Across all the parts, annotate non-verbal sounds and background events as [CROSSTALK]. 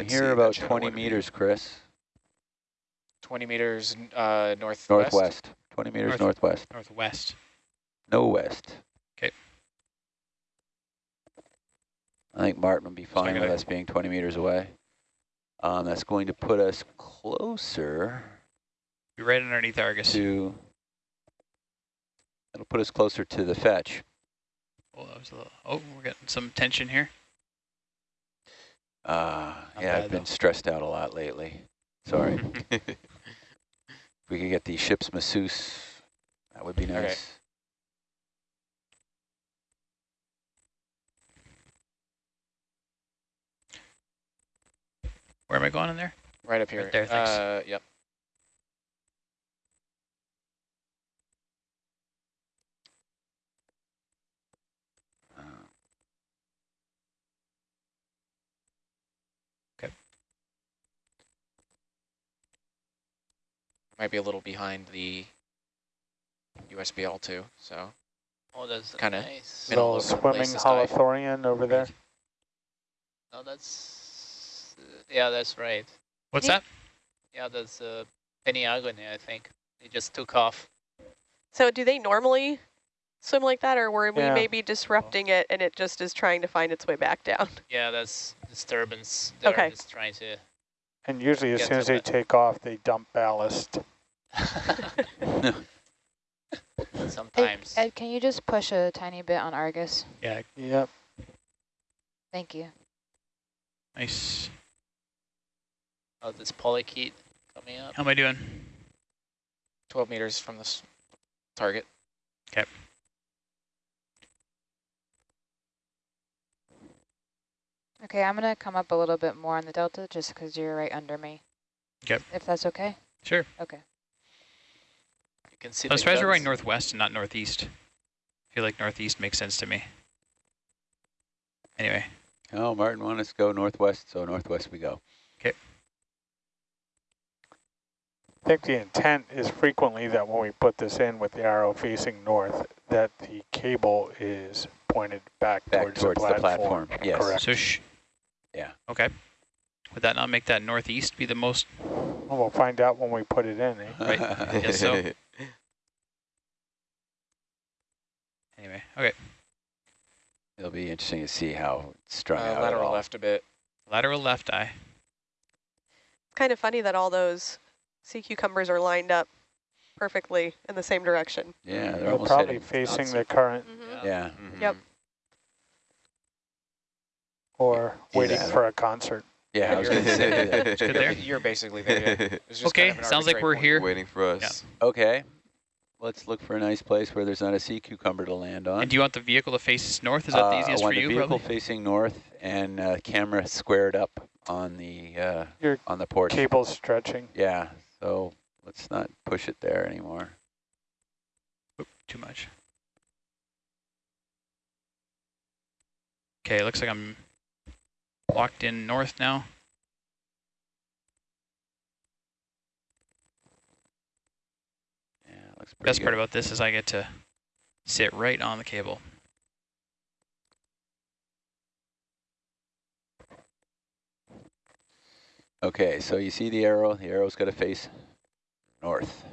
Can't Here see about 20 one. meters, Chris. 20 meters uh, northwest. Northwest. 20 meters North- northwest. Northwest. No west. 'Kay. I think Martin will be fine with us being 20 meters away. Um, that's going to put us closer Be right underneath Argus. to, it'll put us closer to the fetch. Oh, that was a little, oh, we're getting some tension here. Uh, yeah, I've been stressed out a lot lately. Sorry. [LAUGHS] if we could get the ship's masseuse, that would be Okay. nice. Where am I going in there? Right up here. there, thanks. Uh, yep. Might be a little behind the USBL too, so Oh, that's Kinda nice. middle Little of swimming laces dive. holothurian over there. No, that's uh, yeah, that's right. What's Ye- that? Yeah, that's uh, Peniagone, I think. It just took off. So do they normally swim like that, or were we Yeah. maybe disrupting it and it just is trying to find its way back down? Yeah, that's disturbance. They're Okay. just trying to. And usually as soon as they the- take off, they dump ballast. Hey, [LAUGHS] Sometimes. Ed, can you just push a tiny bit on Argus? Yeah, Yep. Thank you. nice. oh, this polychaete coming up. How am I doing? 12 meters from this target. Okay, I'm gonna come up a little bit more on the delta just because you're right under me. Okay. If that's okay? Sure. Okay. You can see I'm surprised we're going northwest and not northeast. I feel like northeast makes sense to me. Anyway, Oh, Martin wanted us to go northwest, so northwest we go. Okay. I think the intent is frequently that when we put this in with the arrow facing north, that the cable is pointed back, Back towards, towards the, the platform. platform, yes. Correct. so sh Yeah. Okay. Would that not make that northeast be the most? Well, we'll find out when we put it in. Eh? Right. Guess so. [LAUGHS] Anyway, okay. It'll be interesting to see how it's strung Uh, out. lateral all. left a bit. Lateral left eye. It's kind of funny that all those sea cucumbers are lined up perfectly in the same direction. Yeah, they're They're almost probably facing the current Mhm. Yeah. Yep. Or waiting Yeah. for a concert. Yeah, I was going to say that. You're, you're basically there. Yeah. Okay, kind of sounds like we're point. here. Waiting for us. Okay. Let's look for a nice place where there's not a sea cucumber to land on. And do you want the vehicle to face north? Is that the Uh, easiest I want for the vehicle Probably? facing north and uh, camera squared up on the uh, Your on the porch. cable stretching. Yeah. So let's not push it there anymore. Oop, too much. Okay, looks like I'm locked in north now. Yeah, looks pretty Best good. part about this is I get to sit right on the cable. Okay, so you see the arrow. The arrow's got to face north.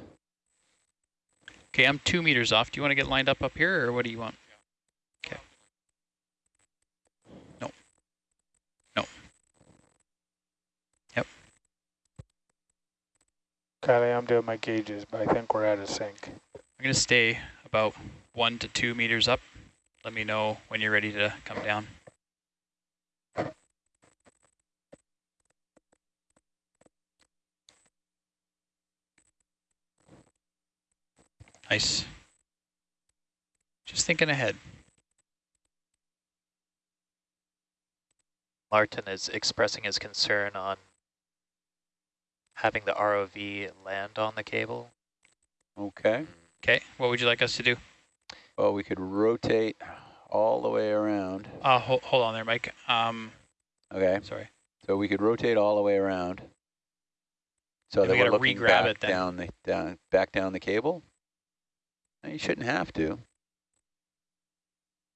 Okay, I'm two meters off. Do you want to get lined up up here, or what do you want? Okay. No. No. Yep. Okay, I'm doing my gauges, but I think we're out of sync. I'm going to stay about one to two meters up. Let me know when you're ready to come down. Nice. Just thinking ahead. Martin is expressing his concern on having the ROV land on the cable. Okay. Okay, what would you like us to do? Well, we could rotate all the way around. Uh, hold, hold on there, Mike. Um, Okay. sorry. So we could rotate all the way around. So And that we we're gotta looking re-grab back it then. down the down back down the cable. No, you shouldn't have to.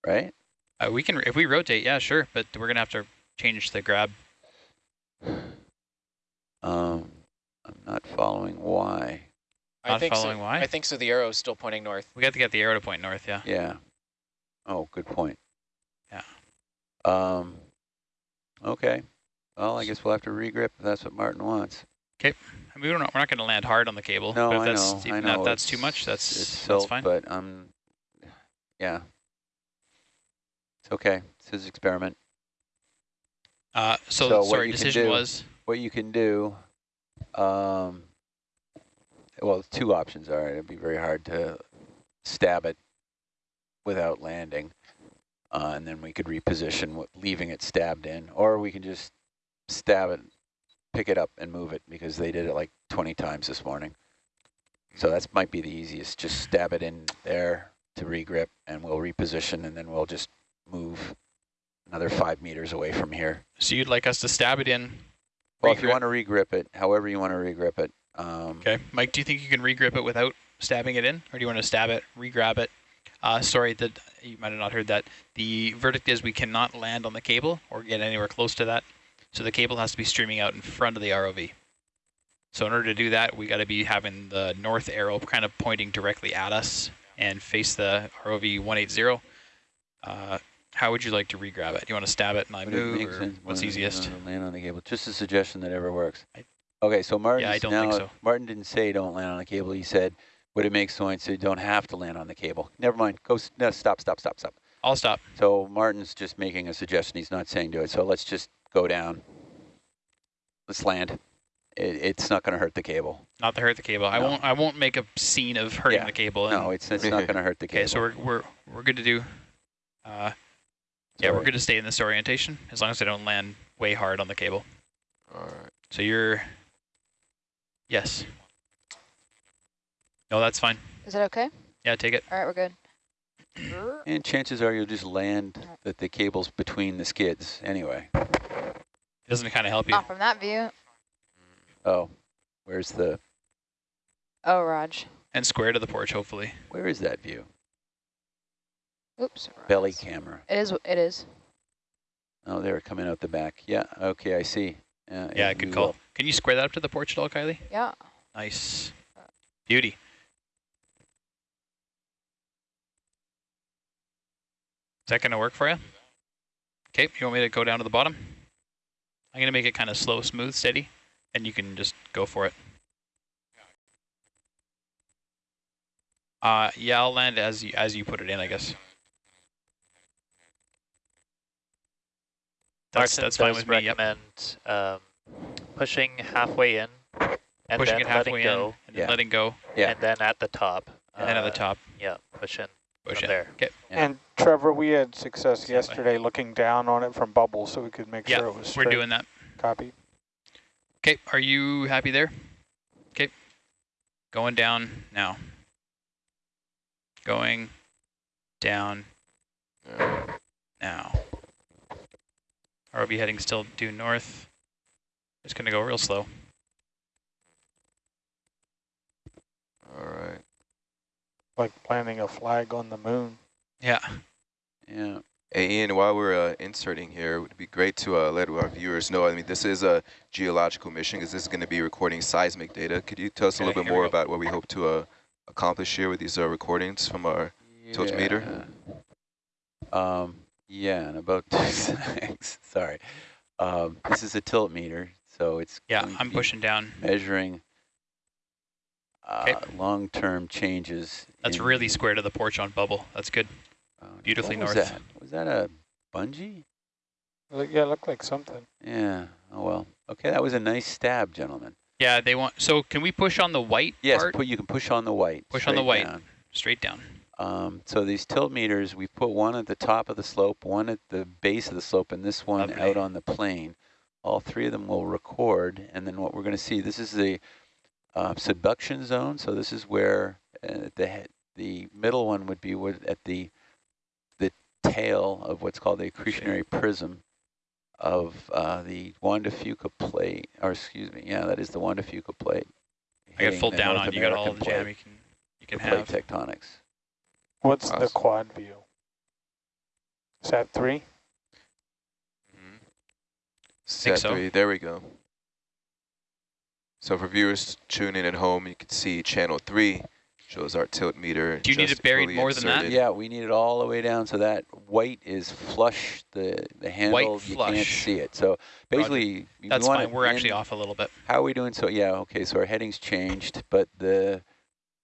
Right? Uh, we can, if we rotate, yeah, sure, but we're gonna have to change the grab. [SIGHS] following Y. I Not think following so. why? I think so. The arrow is still pointing north. We got to get the arrow to point north, yeah. Yeah. Oh, good point. Yeah. Um, okay. Well, I guess we'll have to regrip if that's what Martin wants. I mean, we're not, we're not going to land hard on the cable. No, but if I that's, know, Even I that, know. that's too much, that's, it's that's silt, fine. but um, yeah. It's okay. It's his experiment. Uh, so, So what sorry, decision do- was, What you can do, um, well, two options are, it'd be very hard to stab it without landing. Uh, and then we could reposition, leaving it stabbed in, or we can just stab it, pick it up and move it because they did it like 20 times this morning. So that might be the easiest, just stab it in there to regrip and we'll reposition and then we'll just move another five meters away from here. so you'd like us to stab it in. Well, if you want to regrip it, however you want to regrip it. Um, Okay. Mike, do you think you can regrip it without stabbing it in? Or do you want to stab it, regrab it? Uh, sorry, that you might have not heard that. The verdict is we cannot land on the cable or get anywhere close to that. So the cable has to be streaming out in front of the ROV. So in order to do that, we got to be having the north arrow kind of pointing directly at us and face the ROV 180. Uh, how would you like to regrab it? Do you want to stab it and I move, or what's easiest? Land on the cable. Just a suggestion that ever works. I- Okay, so Martin. I don't now, think so. Martin didn't say don't land on the cable. He said, would it make sense so you don't have to land on the cable? Never mind. Go. No, stop. Stop. Stop. Stop. I'll stop. So Martin's just making a suggestion. He's not saying do it. So let's just go down. Let's land. It, it's not going to hurt the cable. Not to hurt the cable. I won't. I won't make a scene of hurting Yeah. the cable. No, it's it's not going to hurt the cable. [LAUGHS] Okay, so we're we're we're good to do. Uh, yeah, we're Sorry. good to stay in this orientation as long as I don't land way hard on the cable. All right. So you're. Yes. No, that's fine. Is it okay? Yeah, take it. All right, we're good. [CLEARS THROAT] And chances are you'll just land that the cable's between the skids anyway. It doesn't it kind of help you. Not from that view. Oh, where's the Oh, Raj. And square to the porch, hopefully. where is that view? Oops. Belly Raj. camera. It is. It is. Oh, they're coming out the back. Yeah. Okay, I see. Uh, Yeah, good call. will. Can you square that up to the porch at all, Kylie? Yeah. Nice. Beauty. Is that going to work for you? Okay, you want me to go down to the bottom? I'm going to make it kind of slow, smooth, steady, and you can just go for it. Uh, yeah, I'll land as you, as you put it in, I guess. That's, Martin that's fine with me, yep. recommend um, pushing halfway in and Pushing then it halfway letting go, in, and Yeah. letting go, Yeah. and then at the top. and then at the uh, top, Yeah, push in push in. there. Okay, Yeah. And Trevor, we had success Stand by. yesterday looking down on it from bubbles so we could make Yeah, sure it was Straight. we're straight. doing that. Copy. Okay, are you happy there? Okay, going down now. Going down Yeah. now. ROV heading still due north. Just gonna go real slow. All right. Like planting a flag on the moon. Yeah, Yeah. Hey, Ian, while we're uh, inserting here, it would be great to uh, let our viewers know, I mean, this is a geological mission because this is going to be recording seismic data. Could you tell us a little bit more about what we hope to uh, accomplish here with these uh, recordings from our... Tiltmeter? Yeah. Um, yeah, and about [LAUGHS] sorry. Um, this is a tilt meter, so it's yeah, I'm pushing down. measuring uh, long-term changes. That's really the- square to the porch on bubble. That's good. uh, beautifully what was north. that? Was that a bungee? Look- Yeah, looked like something. Yeah. Oh well. Okay, that was a nice stab, gentlemen. Yeah, they want. So can we push on the white Yes, part? put you can push on the white. Push on the white. down. Straight down. Um, so these tilt meters, we put one at the top of the slope, one at the base of the slope, and this one Lovely. out on the plane. All three of them will record, and then what we're going to see, this is the uh, subduction zone. So this is where uh, the the middle one would be at the the tail of what's called the accretionary prism of uh, the Juan de Fuca plate, or excuse me, yeah, that is the Juan de Fuca plate. I got full down North on. You got all the jam you can you can the plate have. tectonics. What's the quad view? Is that three? Mm-hmm. Set so. three, there we go. So for viewers tuning in at home, you can see channel three shows our tilt meter. Do you need it buried fully more than that? Yeah, we need it all the way down so that white is flush the the handle. white you can't see it. So basically, you That's want fine. We're actually off a little bit. How are we doing? So yeah, okay. So our heading's changed, but the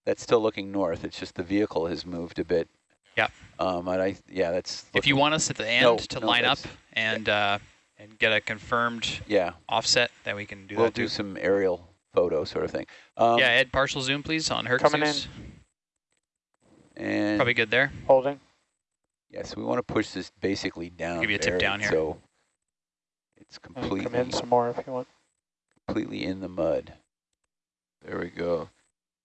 that's still looking north. It's just the vehicle has moved a bit. Yeah. Um, and I yeah, that's. If you want us at the end No, to no, line up that's- and uh, and get a confirmed yeah, offset, then we can do we'll that do too. some aerial photo sort of thing. Um, yeah, Ed, partial zoom, please, on Herc Coming in. And Probably good there. Holding. yes, we want to push this basically down. Give you a tip down here. So it's completely Come in some more if you want. completely in the mud. There we go.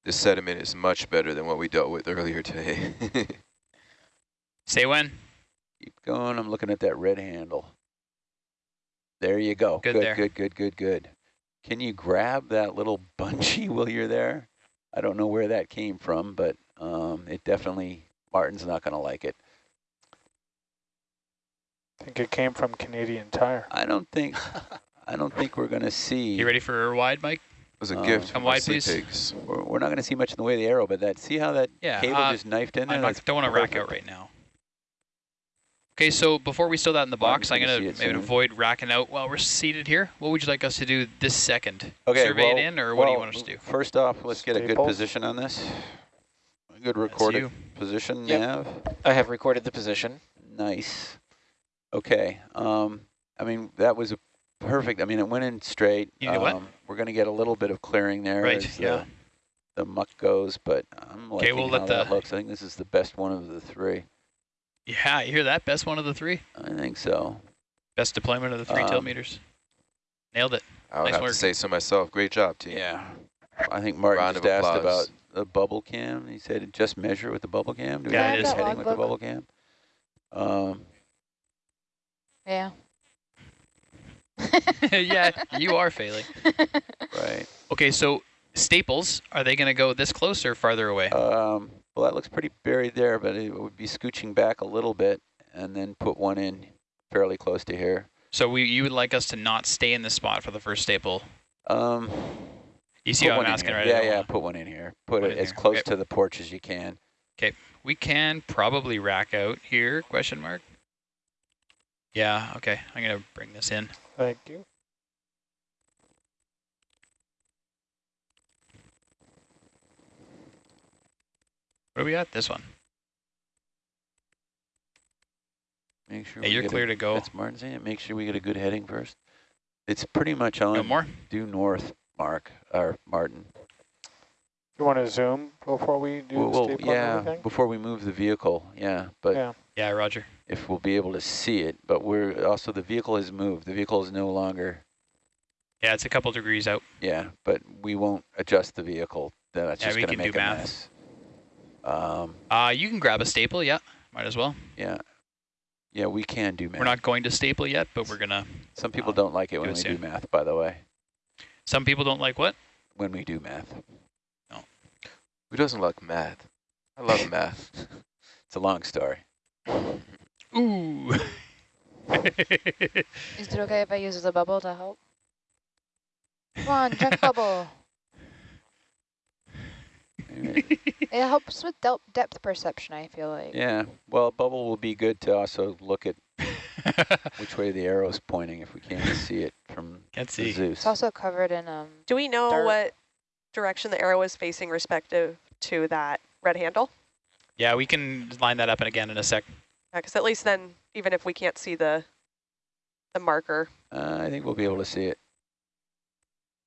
This sediment is much better than what we dealt with earlier today. Say when. Keep going. I'm looking at that red handle. There you go. Good good, there. good, good, good, good. Can you grab that little [LAUGHS] bungee while you're there? I don't know where that came from, but um, it definitely, Martin's not going to like it. I think it came from Canadian Tire. I don't think, [LAUGHS] I don't think we're going to see. You ready for a wide, Mike? It was a Um, gift Come from our wide, sea please. pigs. We're, we're not going to see much in the way of the arrow, but that, see how that Yeah. cable uh, just knifed in there? I'm That's not, don't want to rack out right now. Okay, so before we stow that in the box, I'm gonna going to maybe soon. avoid racking out while we're seated here. What would you like us to do this second? Okay, Survey well, it in, or what do you want us to do? First off, let's get a good Staples. position on this. A good That's recorded position, Yep. Nav. I have recorded the position. Nice. Okay. Um, I mean, that was a perfect. I mean, it went in straight. You did what? Um, We're going to get a little bit of clearing there Right, as yeah. the, the muck goes, but I'm Okay, liking we'll how let that the- looks. I think this is the best one of the three. Yeah, you hear that? Best one of the three. I think so. Best deployment of the three tilt Um, meters. Nailed it. I would Nice have work. to say so myself. Great job, team. Yeah. I think Martin Round just asked about the bubble cam. He said just measure with the bubble cam. Do we Yeah, have it this is. heading with the bubble cam? Um, Yeah. [LAUGHS] [LAUGHS] yeah, you are failing. right. Okay, so staples, are they going to go this close or farther away? Um, well, that looks pretty buried there, but it would be scooching back a little bit and then put one in fairly close to here. So we, you would like us to not stay in this spot for the first staple. Um, You see what I'm asking, right? Yeah, yeah, put one in here. Put One it as here. close Okay. to the porch as you can. Okay, we can probably rack out here, question mark. Yeah, okay. I'm going to bring this in. Thank you. What do we got? This one. Make sure Yeah, we you're clear a, to go. That's Martin saying it. Make sure we get a good heading first. It's pretty much No on more? due north, Mark, or Martin. You want to zoom before we do Well, the well, staple and yeah, before we move the vehicle, yeah. But Yeah. Yeah, Roger. if we'll be able to see it, but we're also the vehicle has moved. The vehicle is no longer, Yeah, it's a couple degrees out. yeah, but we won't adjust the vehicle. Then That's Yeah, just going to can do make a math. mess. Um, Uh, you can grab a staple, yeah. Might as well. yeah, yeah, we can do math. We're not going to staple yet, but we're going to. Some people um, don't like it do when it we soon. do math. By the way, Some people don't like what? when we do math, Who doesn't like math? I love [LAUGHS] math. it's a long story. Ooh. Is it okay if I use the bubble to help? Come on, check [LAUGHS] bubble. It helps with del- depth perception, I feel like. Yeah, well, bubble will be good to also look at [LAUGHS] which way the arrow's pointing if we can't see it from Can't see. Zeus. It's also covered in um. Do we know Dirt. what direction the arrow is facing respective to that red handle? Yeah, we can line that up again in a sec. Because at least then, even if we can't see the the marker, Uh, I think we'll be able to see it.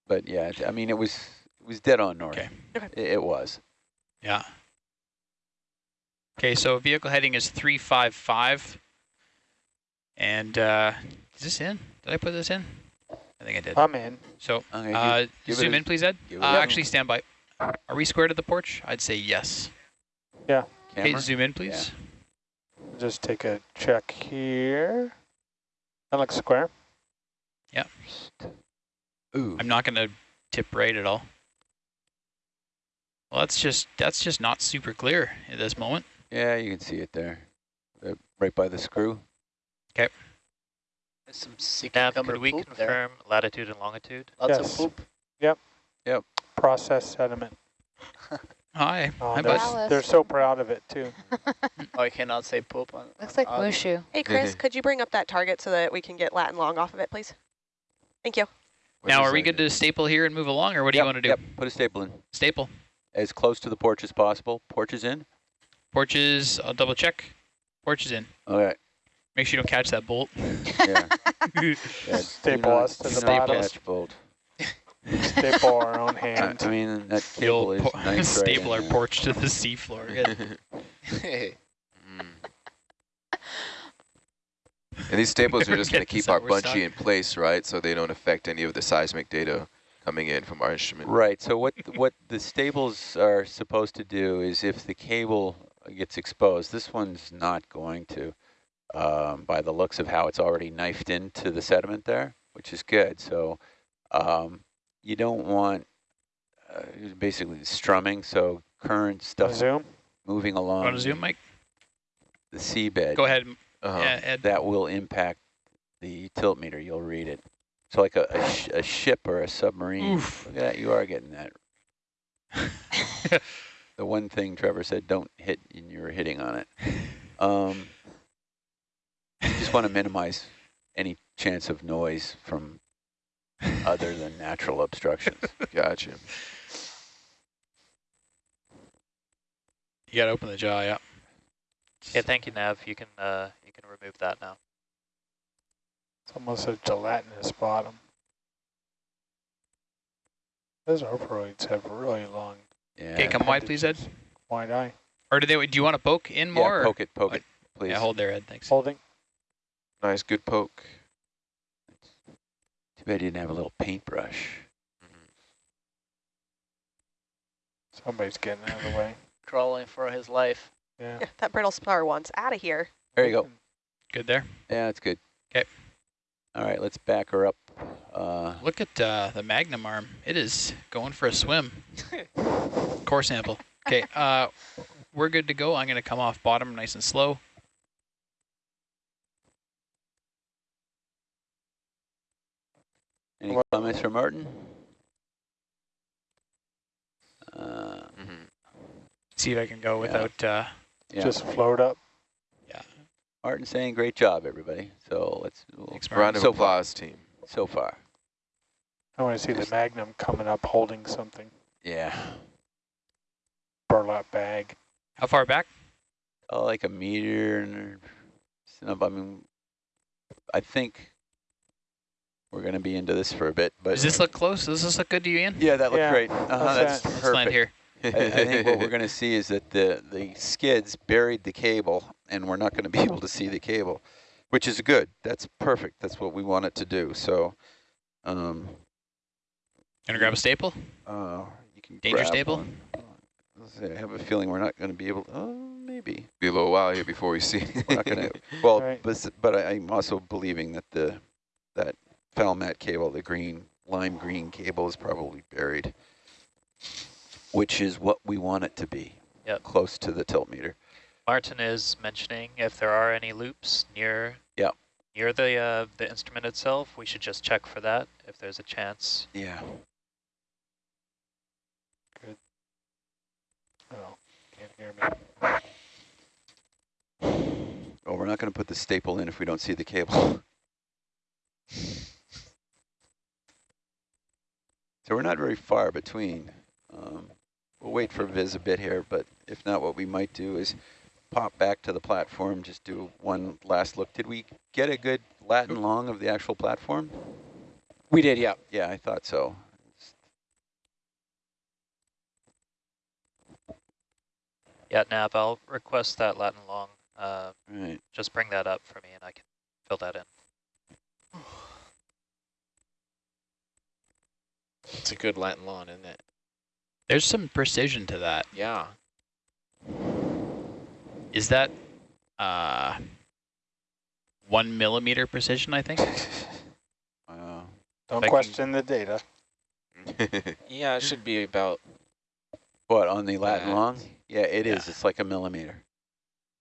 But yeah, I mean, it was it was dead on north. Okay. Okay. It, it was. Yeah. Okay, so vehicle heading is 355. And uh, is this in? Did I put this in? I think I did. I'm in. So Okay, uh, give- give it zoom in, please, Ed. Uh, actually, stand by. Are we square to the porch? I'd say yes. Okay, camera. zoom in, please. Just take a check here. That looks square. Ooh. I'm not going to tip right at all. Well, that's just that's just not super clear at this moment. Yeah, you can see it there, Uh, right by the screw. There's some sea Now, cucumber could we poop there. confirm latitude and longitude? Lots Yes. of poop. Yep. Yep. Processed sediment. Hi. [LAUGHS] Oh, Hi, they're, they're so proud of it too. Oh, I cannot say poop on. Looks like on audio. Mushu. Hey, Chris, could you bring up that target so that we can get Latin long off of it, please? Thank you. What Now, are we good to staple here and move along, or what do you want to do? Yep, put a staple in. Staple. As close to the porch as possible. Porch is in. Porches, I'll double check. Porches in. All right. Make sure you don't catch that bolt. Yeah. [LAUGHS] [LAUGHS] yeah do Staple not- us to do the not bottom. catch bolt. Staple [LAUGHS] our own I, hand. I mean, that The cable is po- nice right [LAUGHS] staple our porch to the seafloor. Good. [LAUGHS] Mm. And these staples are just going to keep our out, stuck. bungee in place, right? So they don't affect any of the seismic data coming in from our instrument. Right. So what what the staples are supposed to do is if the cable gets exposed, this one's not going to, um, by the looks of how it's already knifed into the sediment there, which is good. So um, you don't want uh, basically strumming, so current stuff Zoom. moving along Want to zoom, Mike? the seabed. Go ahead, Uh-huh. yeah, Ed. That will impact the tilt meter. You'll read it. So like a, a, sh a ship or a submarine. Oof. Look at that. You are getting that. [LAUGHS] the one thing Trevor said, don't hit, and you're hitting on it. Um, [LAUGHS] just want to minimize any chance of noise from other than natural obstructions. [LAUGHS] Gotcha. You got to open the jaw, yeah. Okay, thank you, Nav. You can uh, you can remove that now. It's almost a gelatinous bottom. Those ophiuroids have really long Yeah. Okay, come wide, please, Ed. wide eye. Or do they? Do you want to poke in more? Yeah, or- poke it, poke it, please. Yeah, hold there, Ed. Thanks. Holding. Nice, good poke. Too he didn't have a little paintbrush. Somebody's getting out of the way. [LAUGHS] Crawling for his life. Yeah. Yeah, that brittle star wants out of here. There you go. Good there. Yeah, that's good. 'Kay. All right, let's back her up. Uh, Look at uh, the Magnum arm. It is going for a swim. [LAUGHS] Core sample. Okay, uh, we're good to go. I'm going to come off bottom nice and slow. Any What- comments from Martin? Uh, hmm See if I can go Yeah. without. Uh, yeah, Just float up. Yeah. Martin saying great job, everybody. So let's we'll, thanks, Round of So far. applause, team. so far. I want to see the Magnum coming up holding something. Yeah, Burlap bag. How far back? oh, like a meter and. I mean, I think we're gonna be into this for a bit, but Does this look close? Does this look good to you, Ian? yeah, that looks Yeah, great. Uh-huh, how's that's that? Let's perfect. land here. I, I think what we're going to see is that the, the skids buried the cable, and we're not going to be [LAUGHS] able to see the cable, which is good. That's perfect. That's what we want it to do. So, um, Gonna grab a staple? uh, you can Danger grab staple? one. Let's see, I have a feeling we're not going to be able. Oh, maybe Be a little while here before we see. [LAUGHS] we're not going [LAUGHS] to. Well, Right. but but I, I'm also believing that the that Falmat cable, the green lime green cable, is probably buried, which is what we want it to be. Yep. Close to the tilt meter. Martin is mentioning if there are any loops near Yep. near the uh, the instrument itself, we should just check for that if there's a chance. Yeah. Good. Oh, can't hear me. Well, we're not going to put the staple in if we don't see the cable. [LAUGHS] So we're not very far between. Um, we'll wait for Viz a bit here, but if not, what we might do is pop back to the platform, just do one last look. Did we get a good Latin long of the actual platform? We did, yeah. Yeah, I thought so. Yeah, Nav, I'll request that Latin long. Uh, Right. just bring that up for me, and I can fill that in. It's a good Latin lawn, isn't it? There's some precision to that. Yeah. Is that uh, one millimeter precision, I think? [LAUGHS] Wow. Don't If I can- question the data. [LAUGHS] Yeah, it should be about What, on the Latin that. long? Yeah, it is. Yeah. It's like a millimeter.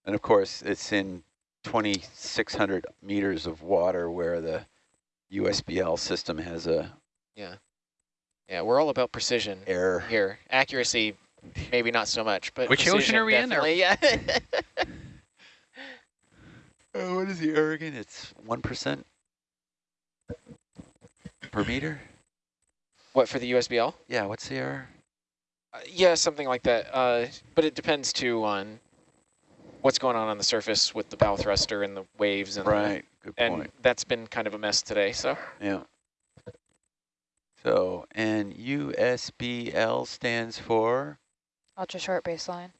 And of course, it's in 2,600 meters of water where the USBL system has a Yeah. Yeah, we're all about precision Error. here. Accuracy, maybe not so much, but Which ocean are we in, There? Yeah. Uh, [LAUGHS] what is the error again? It's 1% per meter? what for the USBL? Yeah, what's the error? Uh, yeah, something like that. Uh, but it depends too on what's going on on the surface with the bow thruster and the waves and the- Right, good and that's been kind of a mess today. So Yeah. So, and USBL stands for, Ultra short baseline.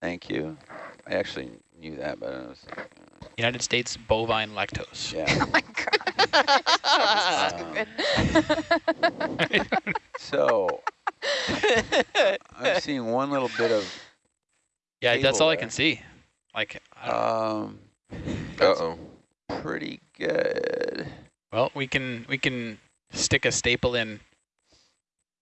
thank you. I actually knew that, but I was, United States bovine lactose. yeah. [LAUGHS] Oh my god. Stupid. [LAUGHS] So, I'm seeing one little bit of, Yeah, that's Cable all I can see. Like, I um, Uh-oh. pretty good. well, we can we can stick a staple in,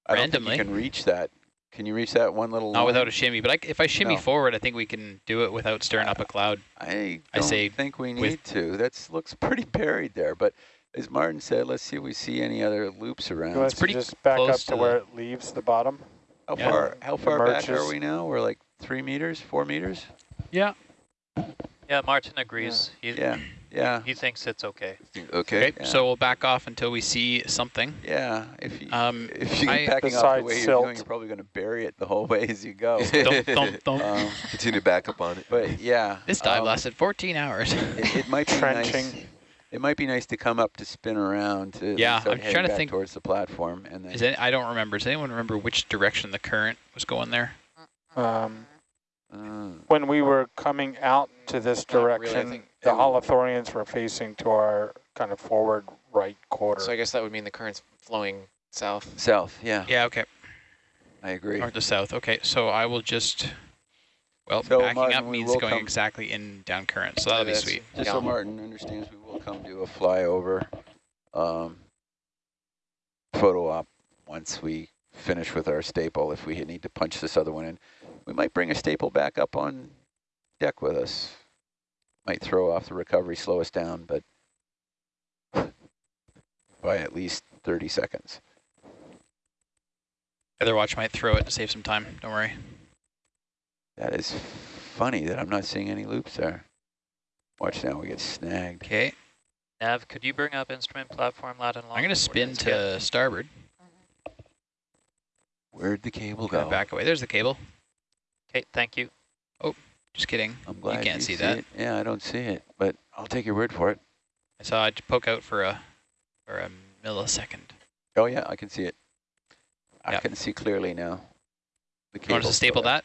I don't think Randomly. you can reach that. Can you reach that one little not without a shimmy. But I, if I shimmy No. forward, I think we can do it without stirring up a cloud. I I don't say think we need to. That looks pretty buried there. But as Martin said, let's see if we see any other loops around. You want us to pretty just back up to to where it leaves the bottom? How Yeah. far? How far back are we now? We're like three meters, four meters. Yeah. Yeah, Martin agrees. He, Yeah, yeah, he thinks it's okay. Okay. Okay, Yeah. so we'll back off until we see something. yeah. If you Um, if you I- keep backing off Besides the way you're silt. doing, you're probably going to bury it the whole [LAUGHS] way as you go. Thump, thump, thump. [LAUGHS] um, Continue to back up on it. but yeah, this dive um, lasted 14 hours. It, it might be nice. It might be nice to come up to spin around to Yeah, start I'm heading trying to think- towards the platform, and then Is any, I don't remember. Does anyone remember which direction the current was going there? Um, uh, when we were coming out to this Not really, direction, think the it- holothurians were facing to our kind of forward right quarter. so I guess that would mean the current's flowing south. south. Yeah, Yeah, okay. I agree. North to south. Okay, so I will just, well, So, backing Martin, up means going exactly in down current, so that'll be sweet. Just Yeah. so Martin understands, we will come do a flyover um, photo op once we finish with our staple. If we need to punch this other one in, we might bring a staple back up on deck with us. Might throw off the recovery, slow us down, but by at least 30 seconds. Other watch might throw it to save some time. Don't worry. That is funny that I'm not seeing any loops there. Watch now, we get snagged. Okay, Nav, could you bring up instrument platform lat and long? I'm going to spin to starboard. Where'd the cable go? Back away. There's the cable. Okay, thank you. Oh. Just kidding. I'm glad you can't see that. It. Yeah, I don't see it, but I'll take your word for it. I saw it poke out for a for a millisecond. Oh yeah, I can see it. I Yeah. can see clearly now. The You want us to staple that?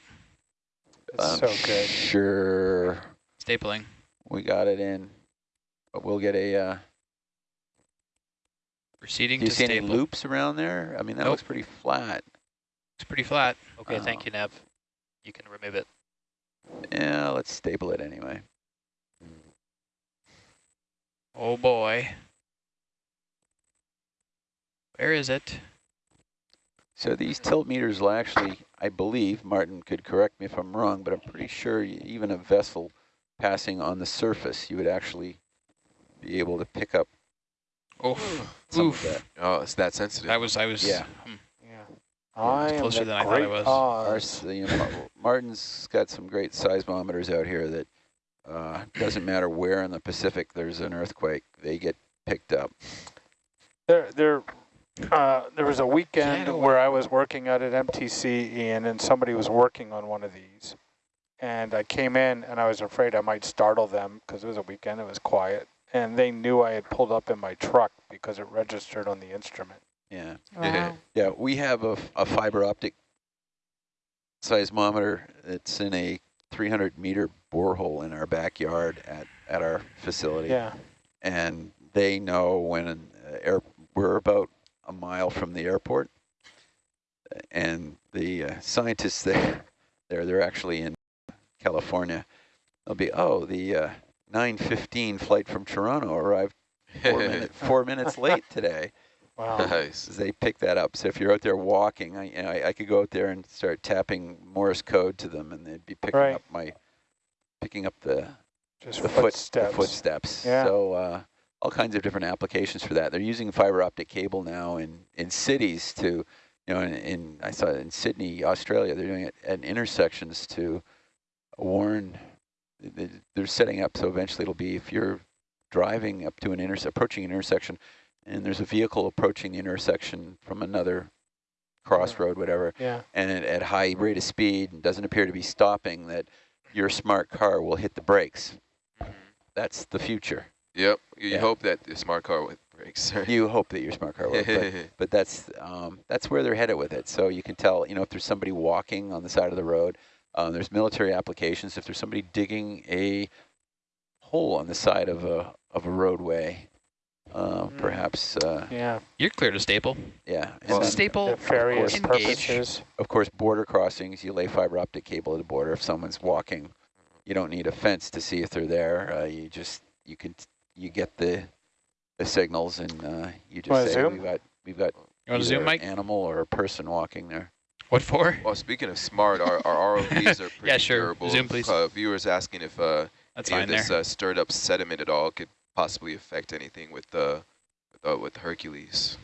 it's Um, so good. Sure, Stapling. we got it in, but we'll get a. Uh, Proceeding do you to see any loops around there? I mean, that Nope. looks pretty flat. It's pretty flat. Okay, thank Oh. you, Nav. You can remove it. Yeah, let's staple it anyway. Oh boy. Where is it? So these tilt meters will actually, I believe, Martin could correct me if I'm wrong, but I'm pretty sure even a vessel passing on the surface, you would actually be able to pick up Oof. some Oof. of that. Oh, it's that sensitive. I was I was Yeah. hmm. Yeah. I am closer the than I thought it great was. Ours, you know, Martin's got some great seismometers out here that uh, doesn't matter where in the Pacific there's an earthquake, they get picked up. There, there, uh, there was a weekend Get away. where I was working out at MTC, Ian, and somebody was working on one of these. And I came in, and I was afraid I might startle them because it was a weekend. It was quiet, and they knew I had pulled up in my truck because it registered on the instrument. Yeah, Wow. [LAUGHS] yeah. We have a, a fiber optic seismometer. It's in a 300 meter borehole in our backyard at at our facility. Yeah. and they know when an uh, air we're about a mile from the airport, and the uh, scientists [LAUGHS] there, there they're actually in California. They'll be oh the uh, 9:15 flight from Toronto arrived [LAUGHS] four, minute, four minutes late today. Wow. nice. They pick that up. So if you're out there walking, I, you know, I, I could go out there and start tapping Morse code to them, and they'd be picking Right. up my picking up the Just the foot, footsteps. the footsteps. Yeah. So uh, all kinds of different applications for that. They're using fiber optic cable now in, in cities to, you you know, in, in I saw it in Sydney, Australia, they're doing it at intersections to warn. they- They're setting up so eventually it'll be if you're driving up to an intersection, approaching an intersection, and there's a vehicle approaching the intersection from another crossroad, whatever, Yeah. and at, at high rate of speed and doesn't appear to be stopping, that your smart car will hit the brakes. That's the future. Yep. You Yeah. hope that the smart car with brakes. You hope that your smart car will, but, [LAUGHS] but that's um, that's where they're headed with it. So you can tell, you know, if there's somebody walking on the side of the road, um, there's military applications. If there's somebody digging a hole on the side of a of a roadway, uh, Mm. perhaps, uh, Yeah. You're clear to staple. yeah. And Well, staple. Nefarious engage. purposes. of course, border crossings. You lay fiber optic cable at the border. If someone's walking, you don't need a fence to see if they're there. Uh, you just you can you get the the signals and uh, you Wanna just say zoom? we've got we've got You either zoom, Mike? an animal or a person walking there. What for? Well, speaking of smart, our, our ROVs are [LAUGHS] pretty Yeah, sure. durable. Zoom, please. Uh, viewers asking if uh, That's any of this uh, stirred up sediment at all could possibly affect anything with the with, uh, with Hercules.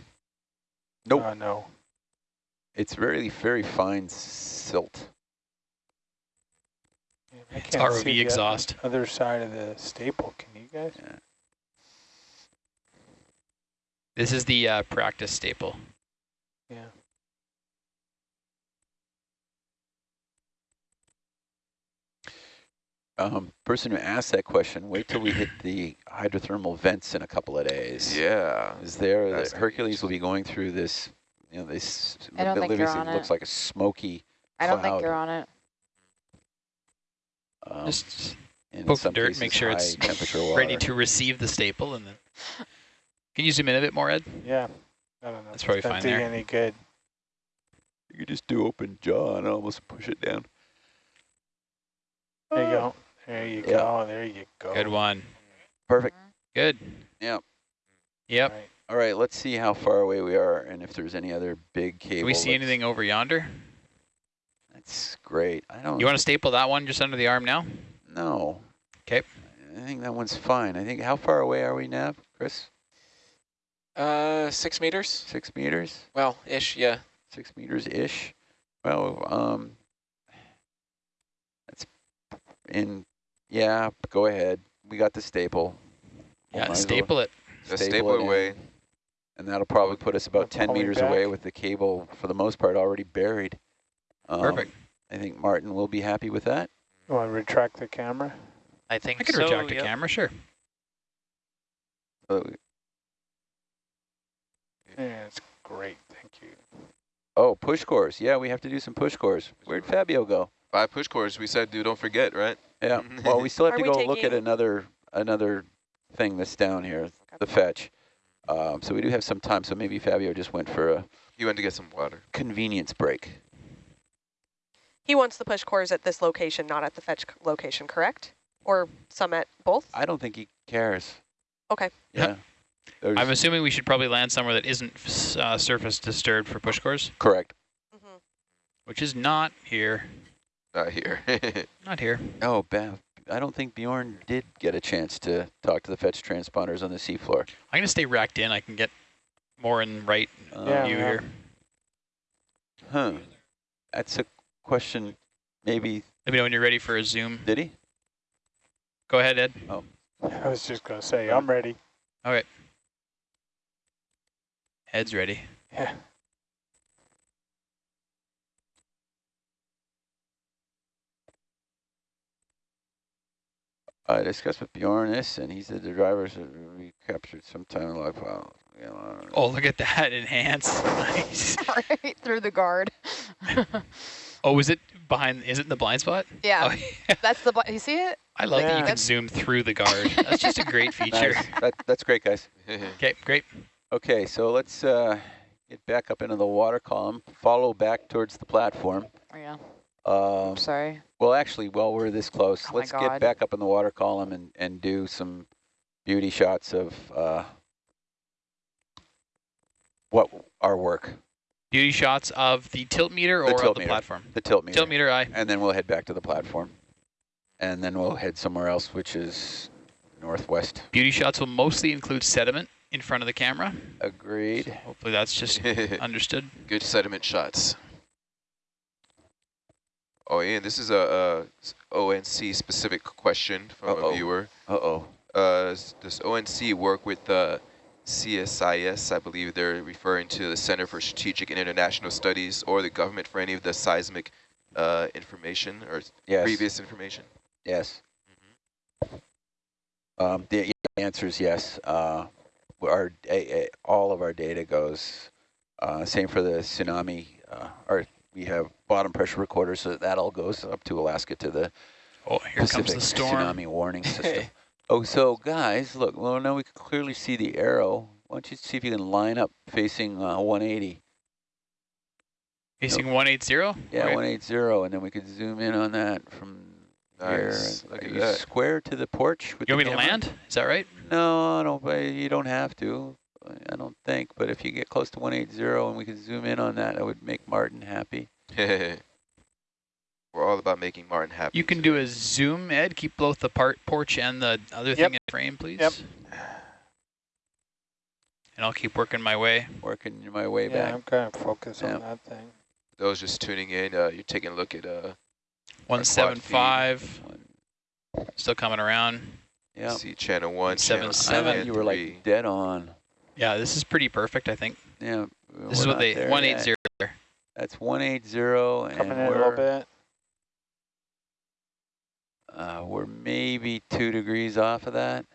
Nope. Uh, no. It's very very fine silt. Yeah, I It's can't see ROV the exhaust. Other side of the staple. Can you guys? This is the uh, practice staple. Yeah. Um, person who asked that question, wait till we hit the hydrothermal vents in a couple of days. Yeah. Is there That's the Hercules will be going through this? You know, this. I don't think you're obviously on looks like a smoky. I don't think you're on it. Um, Just in poke some the dirt, cases, make sure it's temperature [LAUGHS] ready to receive the staple, and then. Can you zoom in a bit more, Ed? Yeah. I don't know. That's probably it's gonna fine do you there. any good. You could just do open jaw and almost push it down. There you go. There you Yeah. go. There you go. Good one. Perfect. Good. Yep. Yep. Right. All right, let's see how far away we are and if there's any other big cable. Can we see that's- anything over yonder? That's great. I don't You want to staple that one just under the arm now? No. Okay. I think that one's fine. I think, how far away are we, Nav, Chris? Uh, six meters? Six meters? Well, ish, yeah. Six meters-ish? Well, um, that's in, yeah, go ahead. We got the staple. Yeah, Might as well staple it. Just staple staple it it in. away. And that'll probably put us about 10 Pulling meters away with the cable, for the most part, already buried. Um, Perfect. I think Martin will be happy with that. You want to retract the camera? I think I could so, retract the yep. camera, sure. Uh, Yeah, it's great. Thank you. oh, push cores. Yeah, we have to do some push cores. Where'd Fabio go? Five push cores. We said, dude, don't forget, right? Yeah. [LAUGHS] Well, we still have to go look at another another thing that's down here, the fetch. Um, so we do have some time. So maybe Fabio just went for a He went to get some water. convenience break. He wants the push cores at this location, not at the fetch location, correct? Or some at both? I don't think he cares. Okay. Yeah. There's- I'm assuming we should probably land somewhere that isn't uh, surface disturbed for push cores, correct. Mhm. which is not here. Not here. [LAUGHS] Not here. Oh, Beth. I don't think Bjorn did get a chance to talk to the fetch transponders on the seafloor. I'm going to stay racked in. I can get more in right Um, Yeah. view here. Huh. That's a question. Maybe Let me know when you're ready for a zoom. did he? Go ahead, Ed. Oh. I was just going to say, I'm ready. All right. Ed's ready. Yeah. I discussed with Bjorn this, and he said the drivers are recaptured sometime in life. Well, you know, Oh, look at that. [LAUGHS] Enhance. Nice. [LAUGHS] right through the guard. [LAUGHS] Oh, is it behind? Is it in the blind spot? yeah, Oh, yeah. that's the. bli- You see it? I love that you can zoom through the guard. That's just a great feature. nice. that, that's great, guys. Okay, great. Okay, so let's uh, get back up into the water column, follow back towards the platform. Oh, yeah. Um, I'm sorry. well, actually, while we're this close, Oh let's get back up in the water column and, and do some beauty shots of uh, what our work, Beauty shots of the tilt meter The or tilt of the meter. platform? the tilt meter. Tilt meter, aye. And then we'll head back to the platform. And then we'll head somewhere else, which is northwest. Beauty shots will mostly include sediment in front of the camera. Agreed. Hopefully that's just [LAUGHS] understood. Good sediment shots. Oh, Ian, this is a, a ONC specific question from Uh-oh. a viewer. Uh-oh. Uh, does ONC work with uh, CSIS? I believe they're referring to the Center for Strategic and International Studies or the government for any of the seismic uh, information or Yes. previous information. Yes. Um, the answer is yes. Uh, our all of our data goes. Uh, same for the tsunami. Uh, our we have bottom pressure recorders, so that all goes up to Alaska to the Oh, here Pacific comes the storm. tsunami warning [LAUGHS] system. oh, so guys, look. Well, now we can clearly see the arrow. Why don't you see if you can line up facing uh, 180? Facing 180? Yeah, Okay. 180, and then we could zoom in on that from Nice. here. Look Are at you that. square to the porch? With You want the me to land? Is that right? No, no, but you don't have to. I don't think. But if you get close to 180 and we could zoom in on that, that would make Martin happy. [LAUGHS] We're all about making Martin happy. You can do a zoom, Ed. Keep both the part porch and the other Yep. thing in frame, please. Yep. And I'll keep working my way. Working my way Yeah, back. I'm kind of focused Yeah. on that thing. Those just tuning in, uh, you're taking a look at uh, 175. Still coming around. Yeah. see channel one, Seven, channel I seven, you were like dead on. Yeah, this is pretty perfect, I think. Yeah. This is what they, 180. That's 180 and Coming in a we're, little bit. Uh, we're maybe two degrees off of that.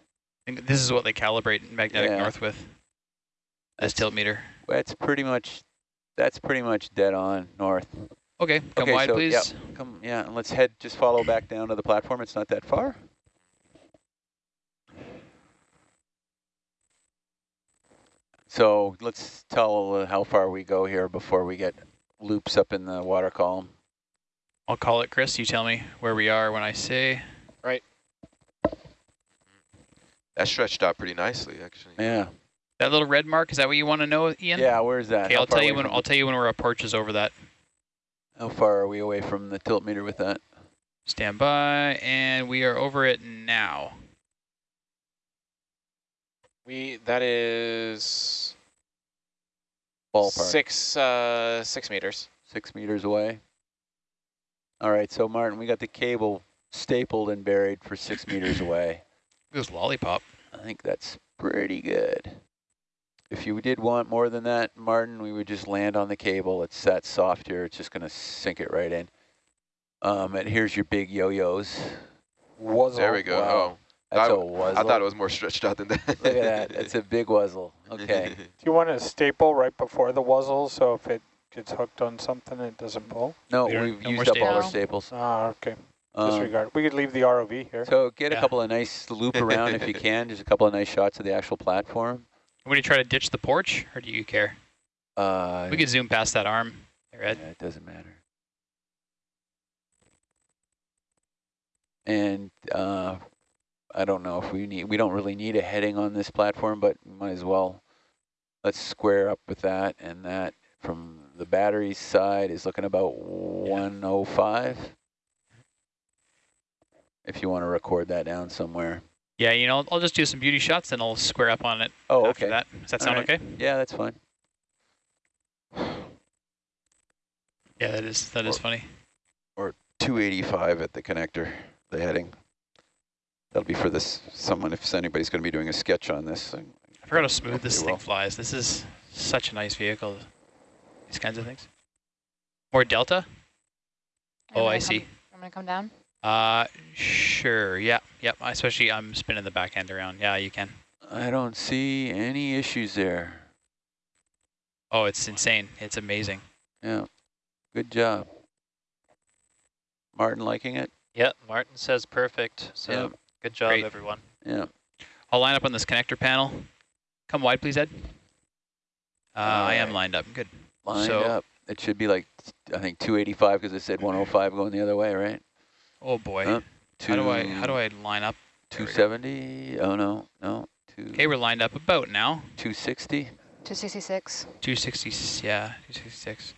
I think this is what they calibrate magnetic Yeah. north with. This tilt meter. That's pretty much, that's pretty much dead on north. Okay, come Okay, wide, so, please. yep. Come, yeah, and let's head, just follow back down to the platform. It's not that far. So let's tell uh, how far we go here before we get loops up in the water column. I'll call it, Chris. You tell me where we are when I say. Right. That stretched out pretty nicely, actually. Yeah. That little red mark, is that what you want to know, Ian? Yeah, where's that? Okay, I'll tell you when I'll tell you when we're approaches over that. How far are we away from the tilt meter with that? Stand by, and we are over it now. We that is Ballpark. six uh, six meters. Six meters away. All right, so Martin, we got the cable stapled and buried for six meters [COUGHS] away. It was lollipop. I think that's pretty good. If you did want more than that, Martin, we would just land on the cable. It's that soft here. It's just going to sink it right in. Um, and here's your big yo-yos. There we go. Wow. Oh, That's I- a wuzzle. I thought it was more stretched out than that. [LAUGHS] Look at that. It's a big wuzzle. Okay. [LAUGHS] Do you want a staple right before the wuzzle so if it gets hooked on something it doesn't pull? No, Later. we've no used up all our staples. staples. Ah, okay. Um, Disregard. We could leave the ROV here. so get a couple of nice loop around if you [LAUGHS] can. Just a couple of nice shots of the actual platform. Want you try to ditch the porch, or do you care? Uh, We could zoom past that arm. There, Ed. Yeah, it doesn't matter. And uh, I don't know if we need, we don't really need a heading on this platform, but might as well. Let's square up with that and that from the battery side is looking about 105. If you want to record that down somewhere. Yeah, you know, I'll just do some beauty shots, and I'll square up on it Oh, after okay. that. Does that sound right. okay? Yeah, that's fine. [SIGHS] Yeah, that is that is funny. Or- 285 at the connector, the heading. That'll be for this, someone, if anybody's going to be doing a sketch on this. I forgot how smooth this thing well. flies. This is such a nice vehicle. These kinds of things. More delta? You Oh, I come- see. I'm going to come down? Uh, sure. Yeah, yep. Especially I'm spinning the back end around. Yeah, you can. I don't see any issues there. Oh, it's insane. It's amazing. Yeah, good job. Martin liking it? Yeah, Martin says perfect. So Yeah. Good job, Great. everyone. Yeah. I'll line up on this connector panel. Come wide, please, Ed. Uh, I am lined up. Good. Lined So- up. It should be like, I think 285 because it said 105 going the other way, right? Oh boy. Huh? how do I how do I line up? There we go. 270? Oh, no, no. Okay, we're lined up about now. 260? 266. 260. Yeah, 266.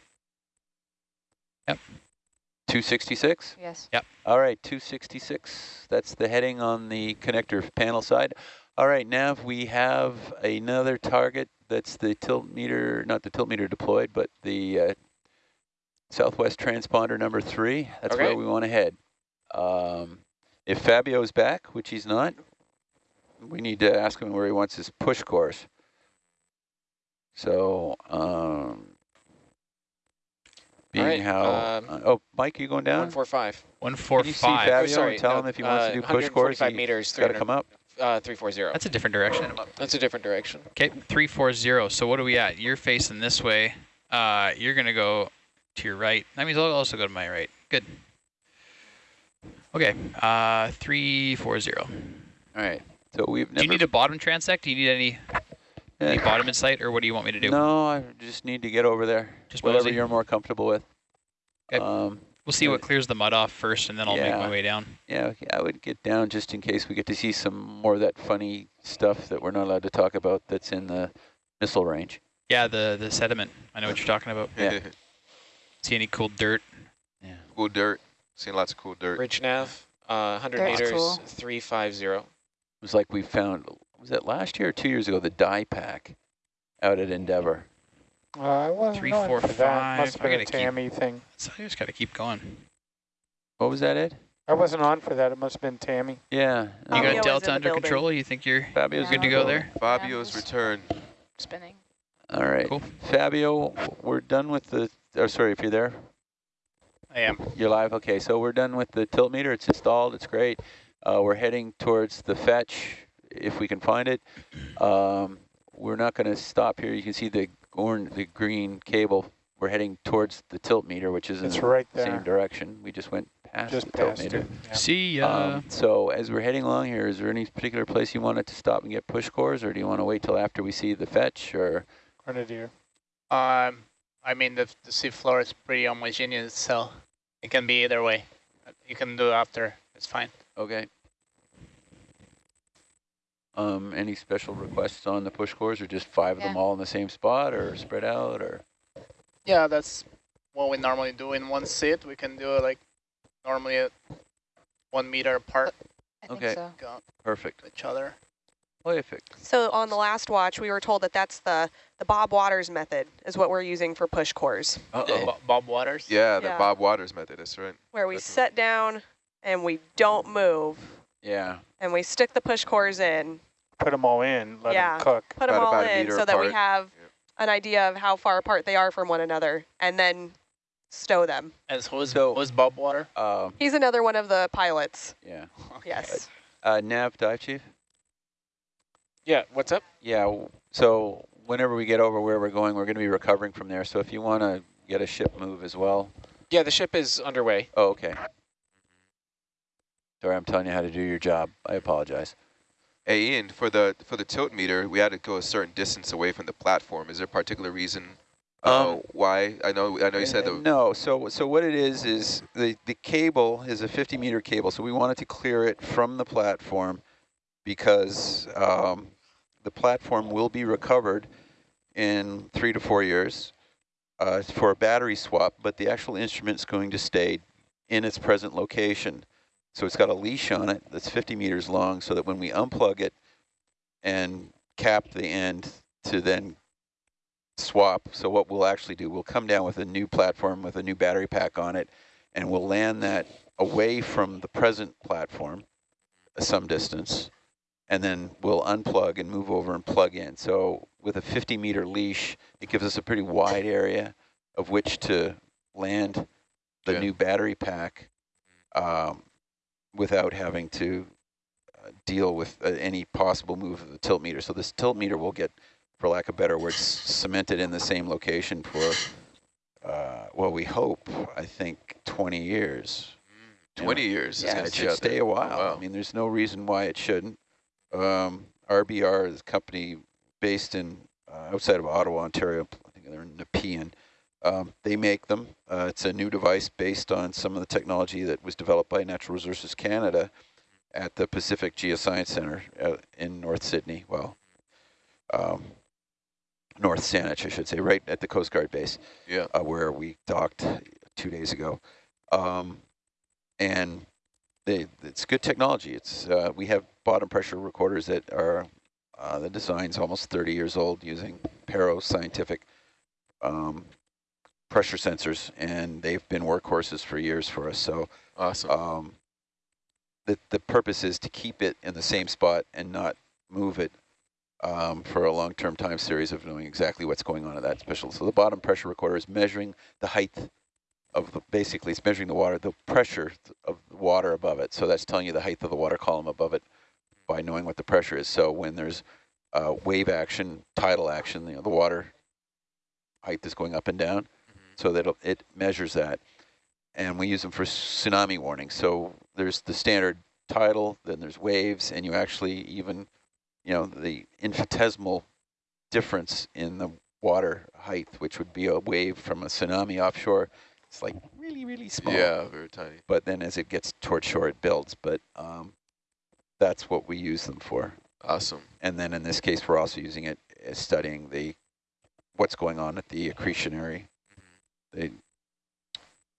266? Yes. Yep. All right, 266. That's the heading on the connector panel side. All right, Nav, we have another target that's the tilt meter, not the tilt meter deployed, but the uh, Southwest transponder number three. That's Okay. where we want to head. Um, if Fabio's back, which he's not, we need to ask him where he wants his push course. So, um, being right, how, um, uh, oh, Mike, you going down? 145. One four Can you see five. Fabio Oh, sorry. and tell no, him if he wants uh, to do push course? 145 He meters, got to come up. uh, 340. That's a different direction. That's a different direction. Okay, three four zero. So what are we at? You're facing this way. Uh, you're gonna go to your right. That means I'll also go to my right. Good. Okay. Uh, three four zero. All right. So we've never. Do you need a bottom transect? Do you need any any bottom in sight, or what do you want me to do? No, I just need to get over there. Just Whatever mosey? you're more comfortable with. Okay. Um, We'll see what clears the mud off first, and then I'll make my way down. yeah, okay, I would get down just in case we get to see some more of that funny stuff that we're not allowed to talk about that's in the missile range. Yeah, the the sediment. I know what you're talking about. Yeah. [LAUGHS] See any cool dirt? Yeah. cool dirt. Seen lots of cool dirt. Rich nav, uh, 100 That's meters, cool. 350. It was like we found, was that last year or two years ago, the dye pack out at Endeavor. Uh, I wasn't Three, on four, for that. Must five. have been a gotta keep- Tammy thing. So I just got to keep going. What was that, Ed? I wasn't on for that. It must have been Tammy. Yeah. You got was Delta under building. control? You think you're Fabio's Yeah. good to go there? Fabio's Yeah. return. Spinning. All right. Cool. Fabio, we're done with the, oh, sorry, if you're there. I am. You're live? Okay, so we're done with the tilt meter. It's installed. It's great. Uh, we're heading towards the fetch, if we can find it. Um, we're not going to stop here. You can see the orange, the green cable. We're heading towards the tilt meter, which is in It's the right same direction. We just went past Just the tilt meter. it. Yeah. See ya. Um, so as we're heading along here, is there any particular place you wanted to stop and get push cores, or do you want to wait till after we see the fetch, or? Grenadier. Um, I mean, the, the seafloor is pretty homogeneous, so it can be either way. You can do after. It's fine. Okay. Um, any special requests on the push cores, or just five of them all in the same spot, or spread out, or? Yeah, that's what we normally do in one sit. We can do it like normally at one meter apart I think Okay. so. Perfect. each other. Perfect. So on the last watch, we were told that that's the, the Bob Waters method is what we're using for push cores, Uh-oh. Bo- Bob Waters. Yeah, the Yeah. Bob Waters method. That's right. where we That's a- sit down and we don't move Yeah. And we stick the push cores in, Put them all in. Let Yeah. them cook. put them About- all about in meter so that we have Yep. an idea of how far apart they are from one another and then stow them. As who's, So- who's Bob Water? Um, He's another one of the pilots. yeah. [LAUGHS] Yes. Uh, Nav, dive chief? Yeah, what's up? Yeah, so whenever we get over where we're going, we're going to be recovering from there. So if you want to get a ship move as well. Yeah, the ship is underway. Oh, okay. Sorry, I'm telling you how to do your job. I apologize. Hey, Ian, for the for the tilt meter, we had to go a certain distance away from the platform. Is there a particular reason uh, Um, why? I know I know you said Uh, the no. So so what it is is the the cable is a 50 meter cable. So we wanted to clear it from the platform because um, the platform will be recovered in three to four years uh, for a battery swap, but the actual instrument's going to stay in its present location. So it's got a leash on it that's 50 meters long, so that when we unplug it and cap the end to then swap. So what we'll actually do, we'll come down with a new platform with a new battery pack on it, and we'll land that away from the present platform some distance, and then we'll unplug and move over and plug in. So with a 50 meter leash, it gives us a pretty wide area of which to land the Yeah. new battery pack um, without having to uh, deal with uh, any possible move of the tilt meter. So this tilt meter will get for lack of better words, cemented in the same location for, uh, well, we hope, I think, 20 years. You know, 20 years. is Yeah, it stay should out there. stay a while. wow. I mean, there's no reason why it shouldn't. Um, RBR is a company based in uh, outside of Ottawa, Ontario. I think they're in Nepean. Um, they make them. Uh, it's a new device based on some of the technology that was developed by Natural Resources Canada at the Pacific Geoscience Center uh, in North Sydney. Well, um, North Saanich, I should say, right at the Coast Guard base Yeah. uh, where we docked two days ago. Um, and they, it's good technology. It's uh, we have bottom pressure recorders that are uh, the design's almost 30 years old using Paroscientific um, pressure sensors, and they've been workhorses for years for us. So Awesome. um, the the purpose is to keep it in the same spot and not move it um, for a long-term time series of knowing exactly what's going on at that special. So the bottom pressure recorder is measuring the height of the, basically it's measuring the water, the pressure of the water above it. So that's telling you the height of the water column above it by knowing what the pressure is. So when there's uh, wave action, tidal action, you know, the water height is going up and down, so that it'll- measures that. And we use them for tsunami warnings. So there's the standard tidal, then there's waves, and you actually even, you know, the infinitesimal difference in the water height, which would be a wave from a tsunami offshore, it's like really, really small. Yeah, very tiny. But then as it gets toward shore, it builds. But um, that's what we use them for. Awesome. And then in this case, we're also using it as studying the what's going on at the accretionary. They,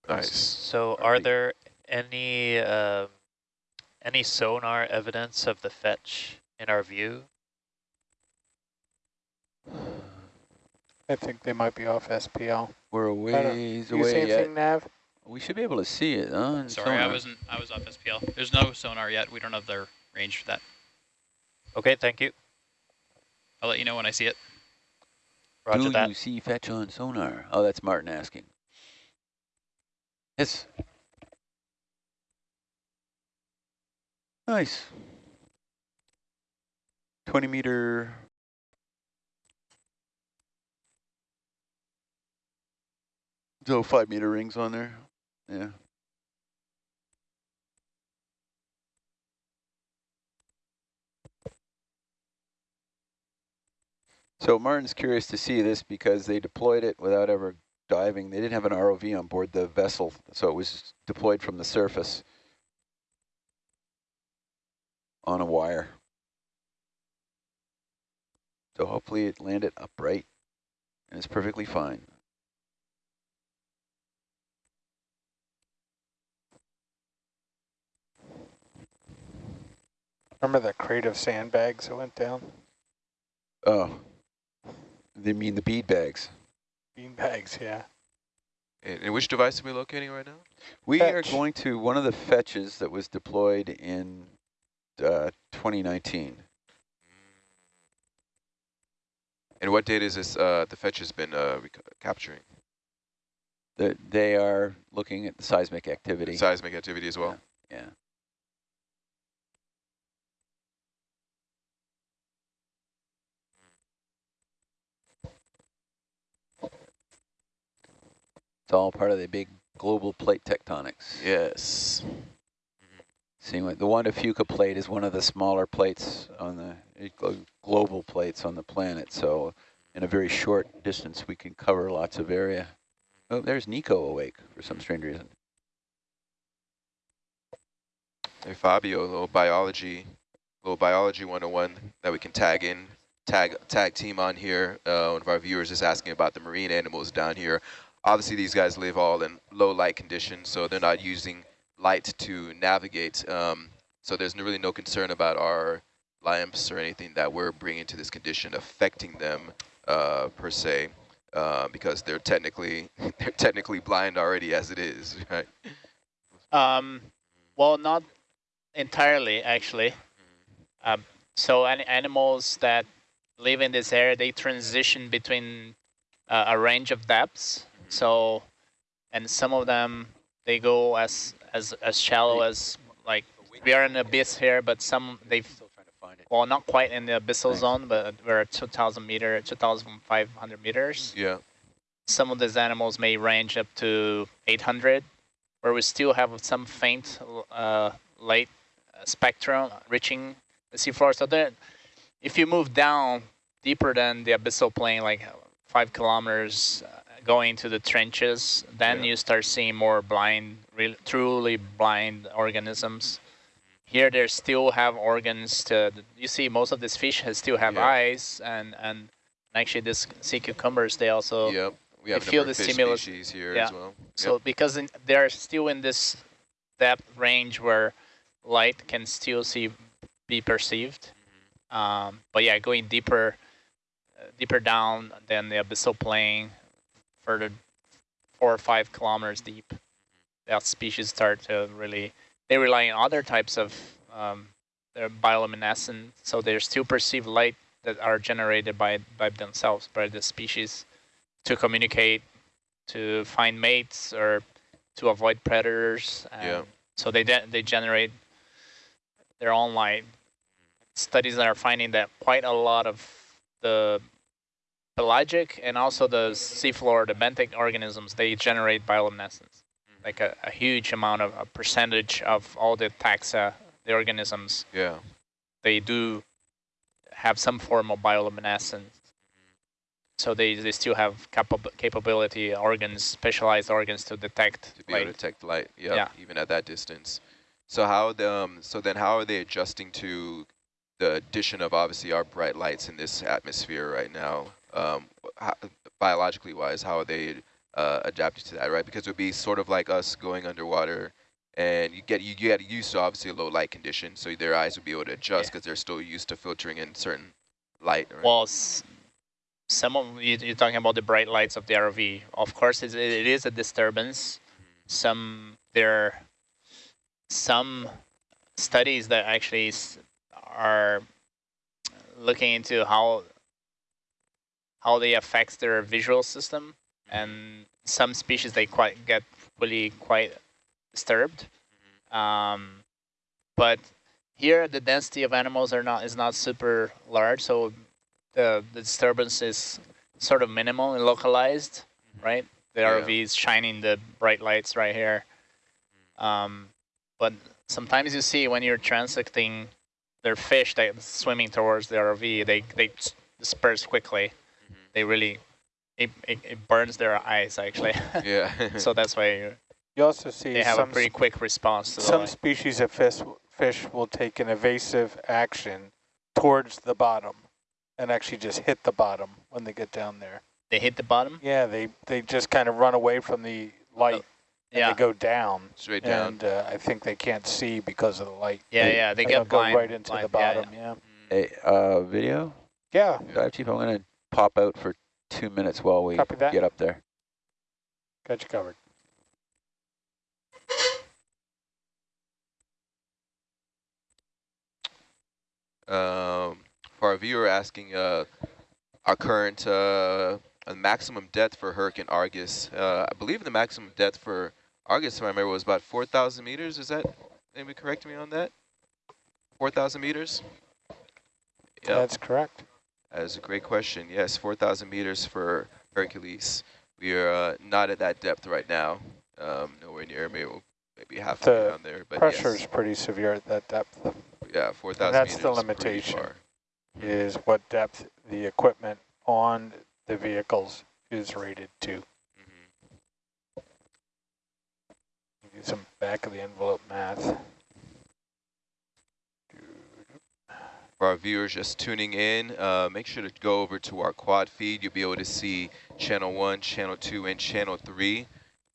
Nice. So Are are the- there any um, any sonar evidence of the fetch in our view? I think they might be off SPL. we're a I don't- ways You see away yet. anything, Nav? We should be able to see it. Huh? in Sorry, I wasn't. I was off SPL. There's no sonar yet. We don't have the range for that. Okay, thank you. I'll let you know when I see it. Roger Do that. you see fetch on sonar? Oh, that's Martin asking. Yes. Nice. 20 meter. So five meter rings on there. Yeah. So Martin's curious to see this because they deployed it without ever diving. They didn't have an ROV on board the vessel, so it was deployed from the surface on a wire. So hopefully it landed upright and it's perfectly fine. Remember the crate of sandbags that went down? Oh, they mean the bead bags. Bean bags, yeah. And, and which device are we locating right now? We are going to one of the fetches that was deployed in uh, 2019. And what data is this? Uh, the fetch has been uh, capturing That they are looking at the seismic activity. seismic activity as well. Yeah. It's all part of the big global plate tectonics. Yes. Seeing what the Juan de Fuca plate is one of the smaller plates on the uh, global plates on the planet. So in a very short distance, we can cover lots of area. Oh, there's Nico awake for some strange reason. Hey Fabio, a little biology, little biology 101 that we can tag in, tag tag team on here. Uh, one of our viewers is asking about the marine animals down here. Obviously, these guys live all in low light conditions, so they're not using light to navigate. Um, so there's really no concern about our lamps or anything that we're bringing to this condition affecting them uh, per se, uh, because they're technically [LAUGHS] they're technically blind already as it is, [LAUGHS] right? Um, well, not entirely, actually. Um, so any animals that live in this area, they transition between uh, a range of depths. So, and some of them, they go as as as shallow as like we are in the abyss here, but some they've Still trying to find it. well not quite in the abyssal Thanks. zone, but we're at 2,000 meter, 2,500 meters. Yeah. Some of these animals may range up to 800, where we still have some faint uh, light uh, spectrum reaching the seafloor. So then, if you move down deeper than the abyssal plain, like five kilometers, uh, going to the trenches, then Yeah. you start seeing more blind, real, truly blind organisms. Here, they still have organs to. You see, most of these fish has still have Yeah. eyes, and and actually, these sea cucumbers they also. Yep. We have a feel the stimulus- species here yeah. as well. So because in, they're still in this depth range where light can still see be perceived. Um, but yeah, going deeper, uh, deeper down than the abyssal plain, further four or five kilometers deep, that species start to really. They rely on other types of um, they're bioluminescent, so they still perceive light that are generated by by themselves by the species to communicate, to find mates, or to avoid predators. Yeah. So they de they generate their own light. Studies are finding that quite a lot of the pelagic and also the seafloor, the benthic organisms, they generate bioluminescence. Like a, a huge amount of a percentage of all the taxa, the organisms, Yeah. they do have some form of bioluminescence. So they, they still have capab capability organs, specialized organs to detect To be light. able to detect light. Yep, Yeah. Even at that distance. So how the um, so then how are they adjusting to the addition of obviously our bright lights in this atmosphere right now? Um, how, biologically wise, how they uh, adapted to that? Right, because it would be sort of like us going underwater, and you get you get used to obviously a low light condition, so their eyes would be able to adjust Yeah. because they're still used to filtering in certain light. Right? Well, s- some of you, you're talking about the bright lights of the ROV. Of course, it's, it is a disturbance. Some there, some studies that actually s- are looking into how how they affect their visual system, and some species they quite get really quite disturbed. Um, but here the density of animals are not is not super large, so the, the disturbance is sort of minimal and localized, right? The Yeah. ROV is shining the bright lights right here. Um, but sometimes you see when you're transecting their fish that's swimming towards the ROV, they, they disperse quickly. They really, it, it, it burns their eyes actually. [LAUGHS] yeah. so that's why you, You also see they have a pretty quick response to some species of fish fish will take an evasive action towards the bottom and actually just hit the bottom when they get down there. They hit the bottom? Yeah, they they just kind of run away from the light and Yeah. they go down. Straight down. And uh, I think they can't see because of the light. Yeah, yeah, they They'll get go right into blind, the yeah, bottom. Yeah. Hey, uh, video? Yeah. Dive Chief, I'm going to pop out for two minutes while we get up there. Got you covered. Um, for our viewer asking, uh, our current uh, maximum depth for Hurricane Argus, uh, I believe the maximum depth for Argus, if I remember, was about 4,000 meters. Is that, anybody correct me on that? 4,000 meters? Yeah, That's correct. That is a great question. Yes, 4,000 meters for Hercules. We are uh, not at that depth right now. Um, nowhere near, maybe, maybe halfway The down there. But Pressure is yes, pretty severe at that depth. yeah, 4,000 that's the limitation. Is what depth the equipment on the vehicles is rated to. Mhm. Do some back of the envelope math. For our viewers just tuning in, uh, make sure to go over to our quad feed. You'll be able to see channel one, channel two, and channel three.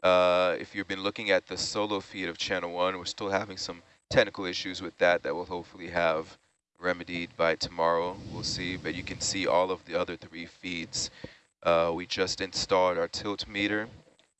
Uh, if you've been looking at the solo feed of channel one, we're still having some technical issues with that that we'll hopefully have remedied by tomorrow. We'll see, but you can see all of the other three feeds. Uh, we just installed our tilt meter.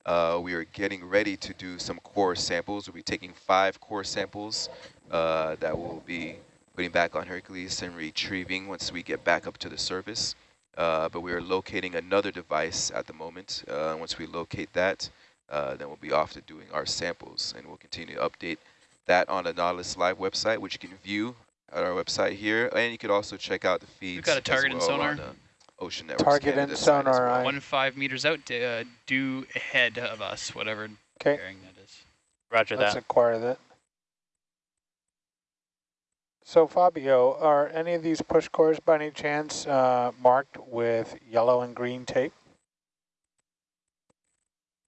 Uh, we are getting ready to do some core samples. We'll be taking five core samples uh, that will be putting back on Hercules and retrieving once we get back up to the surface. Uh, but we are locating another device at the moment. Uh, once we locate that, uh, then we'll be off to doing our samples, and we'll continue to update that on the Nautilus Live website, which you can view at our website here, and you could also check out the feeds. We've got a as target and well sonar. the Ocean Network. Target and sonar eye. One five meters out, to, uh, due ahead of us, whatever Okay, bearing that is. Roger let's that. acquire that. So Fabio, are any of these push cores by any chance uh, marked with yellow and green tape?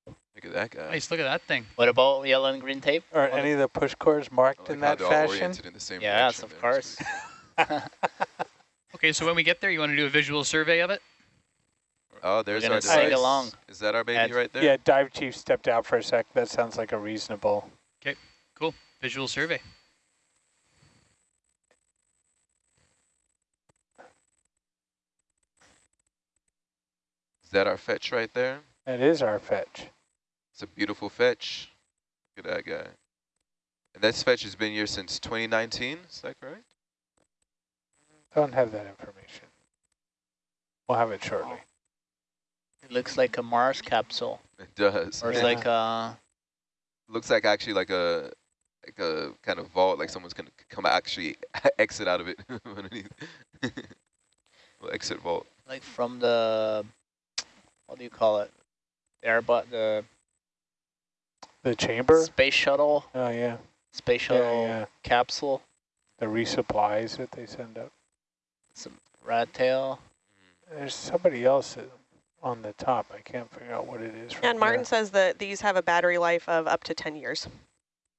Look at that guy. Nice, look at that thing. What about yellow and green tape? Are any of the push cores marked like in that fashion? in the same Yes, of there. course. [LAUGHS] [LAUGHS] Okay, so when we get there, you want to do a visual survey of it? Oh, there's gonna our sing device. along. Is that our baby Add- right there? Yeah, dive chief stepped out for a sec. That sounds like a reasonable. Okay, cool. Visual survey. Is that our fetch right there? That is our fetch. It's a beautiful fetch. Look at that guy. And this fetch has been here since 2019, is that correct? I don't have that information. We'll have it shortly. It looks like a Mars capsule, It does. or it's Yeah. like a Looks like actually like a like a kind of vault, like someone's gonna come actually [LAUGHS] exit out of it [LAUGHS] underneath. [LAUGHS] well, exit vault. like from the what do you call it? Airbus, the The chamber? space shuttle, Oh, yeah. space shuttle yeah. capsule, The resupplies that they send up. some rat tail. There's somebody else on the top. I can't figure out what it is. from And Martin here. says that these have a battery life of up to 10 years.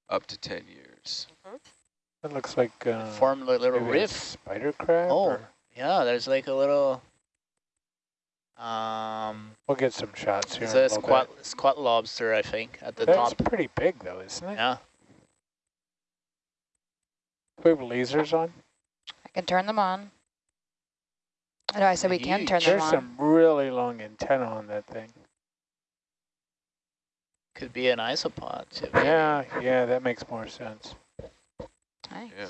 Up to 10 years. That looks like uh, Formed a little maybe a riff. spider crab. Oh. or- Yeah, there's like a little. Um, We'll get some shots here. it's in a a little squat squat lobster, I think, at the bit. That's top. pretty big, though, isn't it? Yeah. Do we have lasers on? I can turn them on. No, I said we can turn them on. There's some really long antenna on that thing. Could be an isopod too. Yeah, yeah, that makes more sense. Nice. Yeah.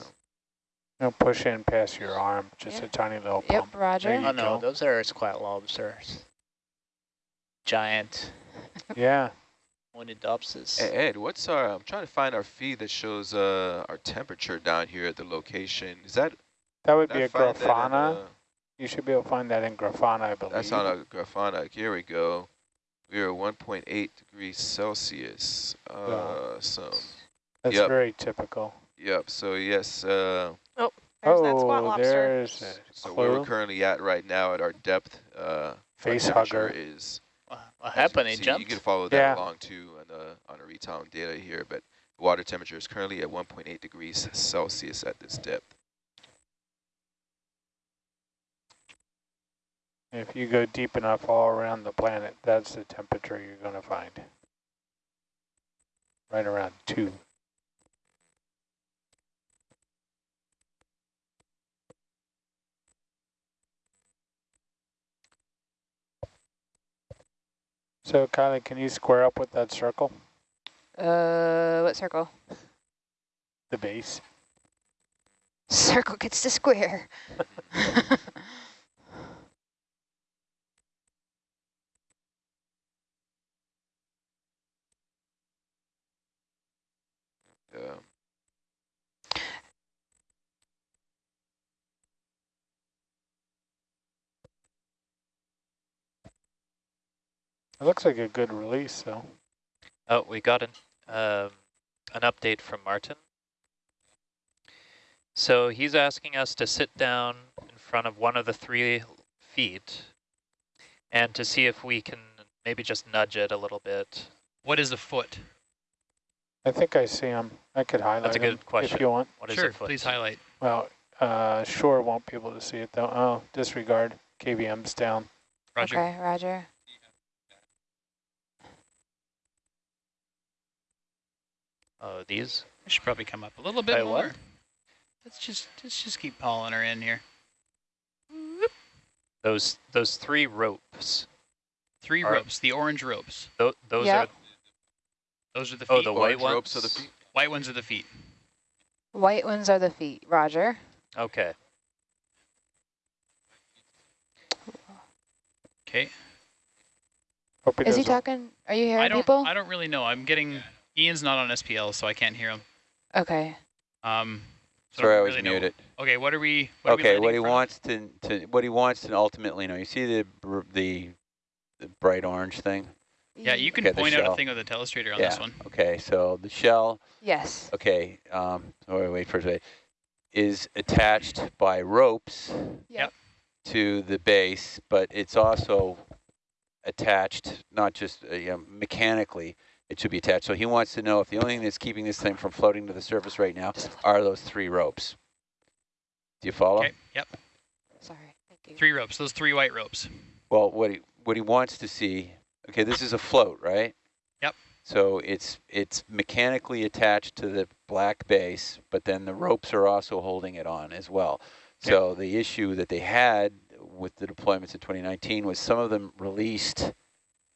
Don't push in past your arm, just Yeah. a tiny little Yep, pump. Roger. Oh no, go. those are squat lobsters. Giant Yeah, [LAUGHS] Munidopsis. Hey, Ed, what's our, I'm trying to find our feed that shows uh, our temperature down here at the location. Is that, that would be I a find that in, Grafana. uh, You should be able to find that in Grafana, I believe. That's on a Grafana. Here we go. We are 1.8 degrees Celsius. Uh, so, That's yep. very typical. yep. So yes. Uh, There's that squat oh, lobster. there's so where we're currently at right now at our depth, uh, Face hugger. is. What as you happened? can It see, jumped? You can follow that Yeah. along too on the on the real data here, but water temperature is currently at 1.8 degrees Celsius at this depth. If you go deep enough all around the planet, that's the temperature you're going to find. Right around two. So Kylie, can you square up with that circle, Uh, what circle? the base? Circle gets to square. [LAUGHS] Uh, It looks like a good release, though. Oh, we got an um, an update from Martin. So he's asking us to sit down in front of one of the three feet and to see if we can maybe just nudge it a little bit. What is a foot? I think I see him. I could highlight That's a good question. if you want. What is sure, a foot? please highlight. Well, uh, Shore won't be able to see it though. Oh, disregard. KVM's down. Roger. Okay, Roger. Oh, these? We should probably come up a little bit By more. what? Let's just let's just keep hauling her in here. Those those three ropes. Three Are- ropes, the orange ropes. Tho those Yep. are Those are the oh, feet. oh the white orange ones. ropes are the feet. White ones are the feet. White ones are the feet. Roger. Okay. Okay. Is he talking? Are you I hearing don't people? I don't really know. I'm getting Ian's not on SPL, so I can't hear him. Okay. Um so Sorry, I don't was really know. muted. Okay, what are we what are we Okay, what he in front of? wants to, to, what he wants to ultimately know, you see the, the, the bright orange thing? Yeah, you can Okay, point out a thing with a telestrator on Yeah. this one. Okay, so the shell, Yes. okay, um, oh, wait for a second, is attached by ropes Yep. to the base, but it's also attached, not just uh, you know, mechanically, it should be attached. So he wants to know if the only thing that's keeping this thing from floating to the surface right now are those three ropes. Do you follow? Okay. Yep. Sorry. Thank you. Three ropes. Those three white ropes. Well, what he what he wants to see. Okay, this is a float, right? Yep. So it's it's mechanically attached to the black base, but then the ropes are also holding it on as well. So the issue that they had with the deployments in 2019 was some of them released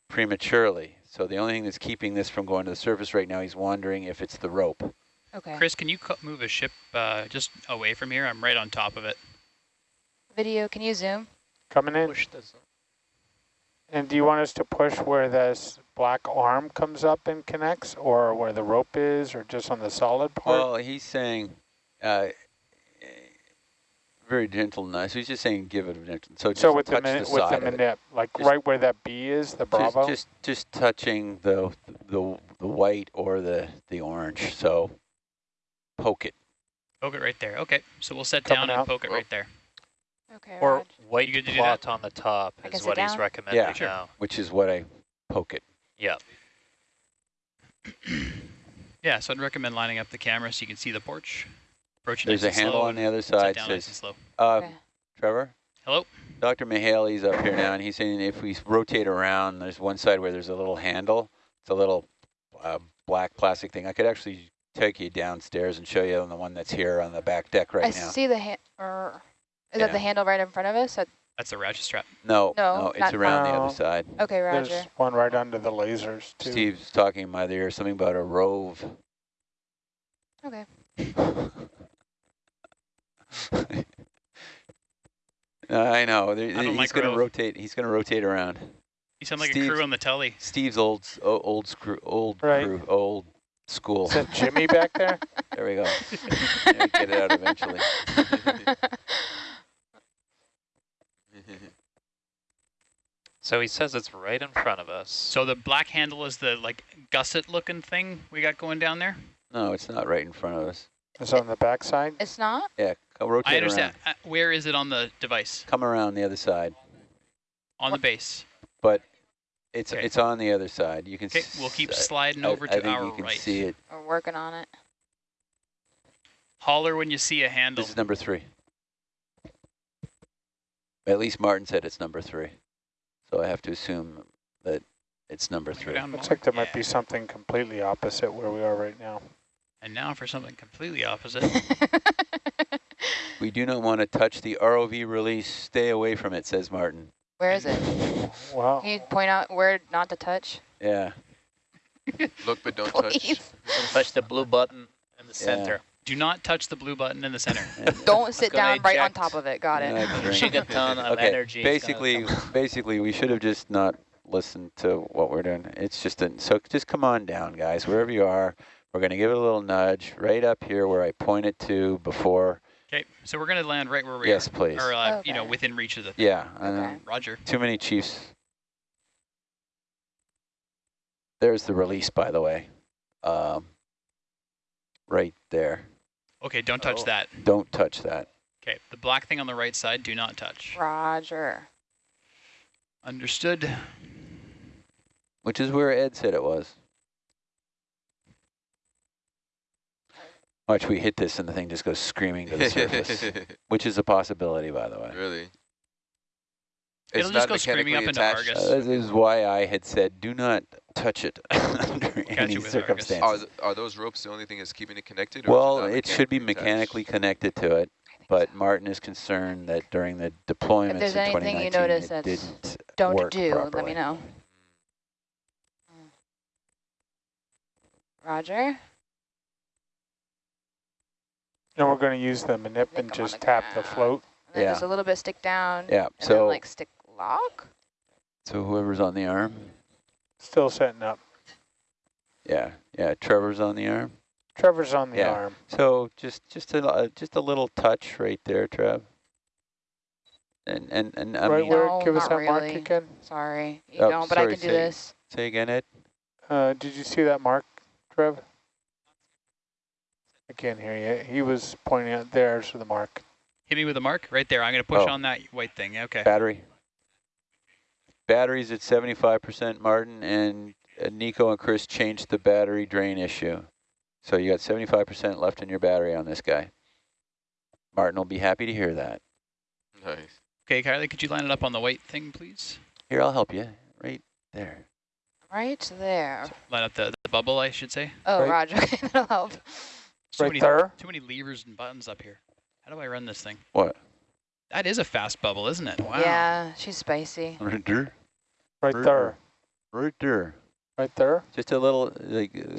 prematurely. So the only thing that's keeping this from going to the surface right now, he's wondering if it's the rope. Okay. Chris, can you move a ship uh, just away from here? I'm right on top of it. Video, can you zoom? Coming in. Push this. And do you want us to push where this black arm comes up and connects, or where the rope is, or just on the solid part? Well, he's saying, uh, very gentle and nice. He's just saying give it a gentle. So just so with the touch minute, the with side the of it. manip, like Just- right where that B is, the Bravo. just just touching the the the white or the the orange. So poke it. Poke it right there. Okay, so we'll set Coming down and out. poke it right there. Okay, Or Raj. white You good do that? plot on the top I is what he's down? recommending Yeah. Sure. now. which is what I poke it. Yeah. [CLEARS THROAT] Yeah, so I'd recommend lining up the camera so you can see the porch. Approach There's a nice and handle slow on the other side. down nice and Says, slow. uh, Okay. Trevor, Hello? Dr. Mihaley's up here now, and he's saying if we rotate around, there's one side where there's a little handle. It's a little uh, black plastic thing. I could actually take you downstairs and show you on the one that's here on the back deck right I now. see the hand. Or is that the handle right in front of us? That's the ratchet strap. No, No, no, it's not- around the other side. Okay, There's Roger. one right under the lasers too. Steve's talking in my ear something about a rove. Okay. [LAUGHS] [LAUGHS] I know. there- I don't he's like going to rove. rotate. He's going to rotate around. You sound like a crew on the telly. Steve's old, s- o- old screw, old Right. crew, old school. Is that Jimmy back there? [LAUGHS] There we go. We get it out eventually. [LAUGHS] So he says it's right in front of us. So the black handle is the like gusset looking thing we got going down there? No, it's not right in front of us. It's on the back side. It's not? Yeah, go rotate I understand. around. Uh, where is it on the device? Come around the other side. On the base. But it's Okay. it's on the other side. You can. Okay, we'll keep s- sliding I- over I to think our you can right. see it. We're working on it. Holler when you see a handle. This is number three. At least Martin said it's number three. So I have to assume that it's number three. down Looks more. like there might Yeah. be something completely opposite where we are right now. And now for something completely opposite. [LAUGHS] We do not want to touch the ROV release. Stay away from it, says Martin. Where is it? Wow. Can you point out where not to touch? Yeah. [LAUGHS] Look but don't touch. Please. Don't touch the blue button in the center. Do not touch the blue button in the center. [LAUGHS] Don't sit down right on top of it. Got it. Yeah, drink. Gigaton of okay. energy. Basically, basically, we should have just not listened to what we're doing. It's just a, so just come on down, guys, wherever you are. We're going to give it a little nudge right up here where I pointed to before. Okay, so we're going to land right where we Yes, are. please. Or, uh, you know, within reach of the thing. Yeah. Okay. Roger. Too many chiefs. There's the release, by the way. Um, right there. Okay, don't touch Oh. that. Don't touch that. Okay, the black thing on the right side, do not touch. Roger. Understood. Which is where Ed said it was. Watch, we hit this and the thing just goes screaming to the surface, [LAUGHS] which is a possibility, by the way. really? It'll just go screaming up into attached? Argus. Uh, this is why I had said do not touch it [LAUGHS] under any you with Argus. circumstances. Are, th are those ropes the only thing that's keeping it connected? or well, not it should be attached? mechanically connected to it, but Martin is concerned that during the deployments there's in anything you 2019, notice it that's didn't Don't work do. Let me know. Roger. And we're going to use the manip and just the tap the ground. float. And Yeah. just a little bit stick down. Yeah, And then so like stick lock. so whoever's on the arm, Still setting up. yeah, yeah, Trevor's on the arm. Trevor's on the Yeah. arm. So just just a uh, just a little touch right there, Trev. And and and I right mean, where? No, Give us not that mark again. Sorry. You Oh, don't, but I can do say- this. say again, Ed. Uh, did you see that mark, Trev? I can't hear you. He was pointing out there's the mark. Hit me with a mark right there. I'm going to push Oh. on that white thing. Okay. Battery. Batteries at 75%, Martin, and uh, Nico and Chris changed the battery drain issue. So you got 75% left in your battery on this guy. Martin will be happy to hear that. Nice. Okay, Kylie, could you line it up on the white thing, please? Here, I'll help you. Right there. Right there. Line up the, the bubble, I should say. Oh, Right- Roger. [LAUGHS] That'll help. So right many, there. Too many levers and buttons up here. How do I run this thing? What? That is a fast bubble, isn't it? Wow. Yeah, she's spicy. Right there. Right there. Right there. Right there. Just a little like. uh,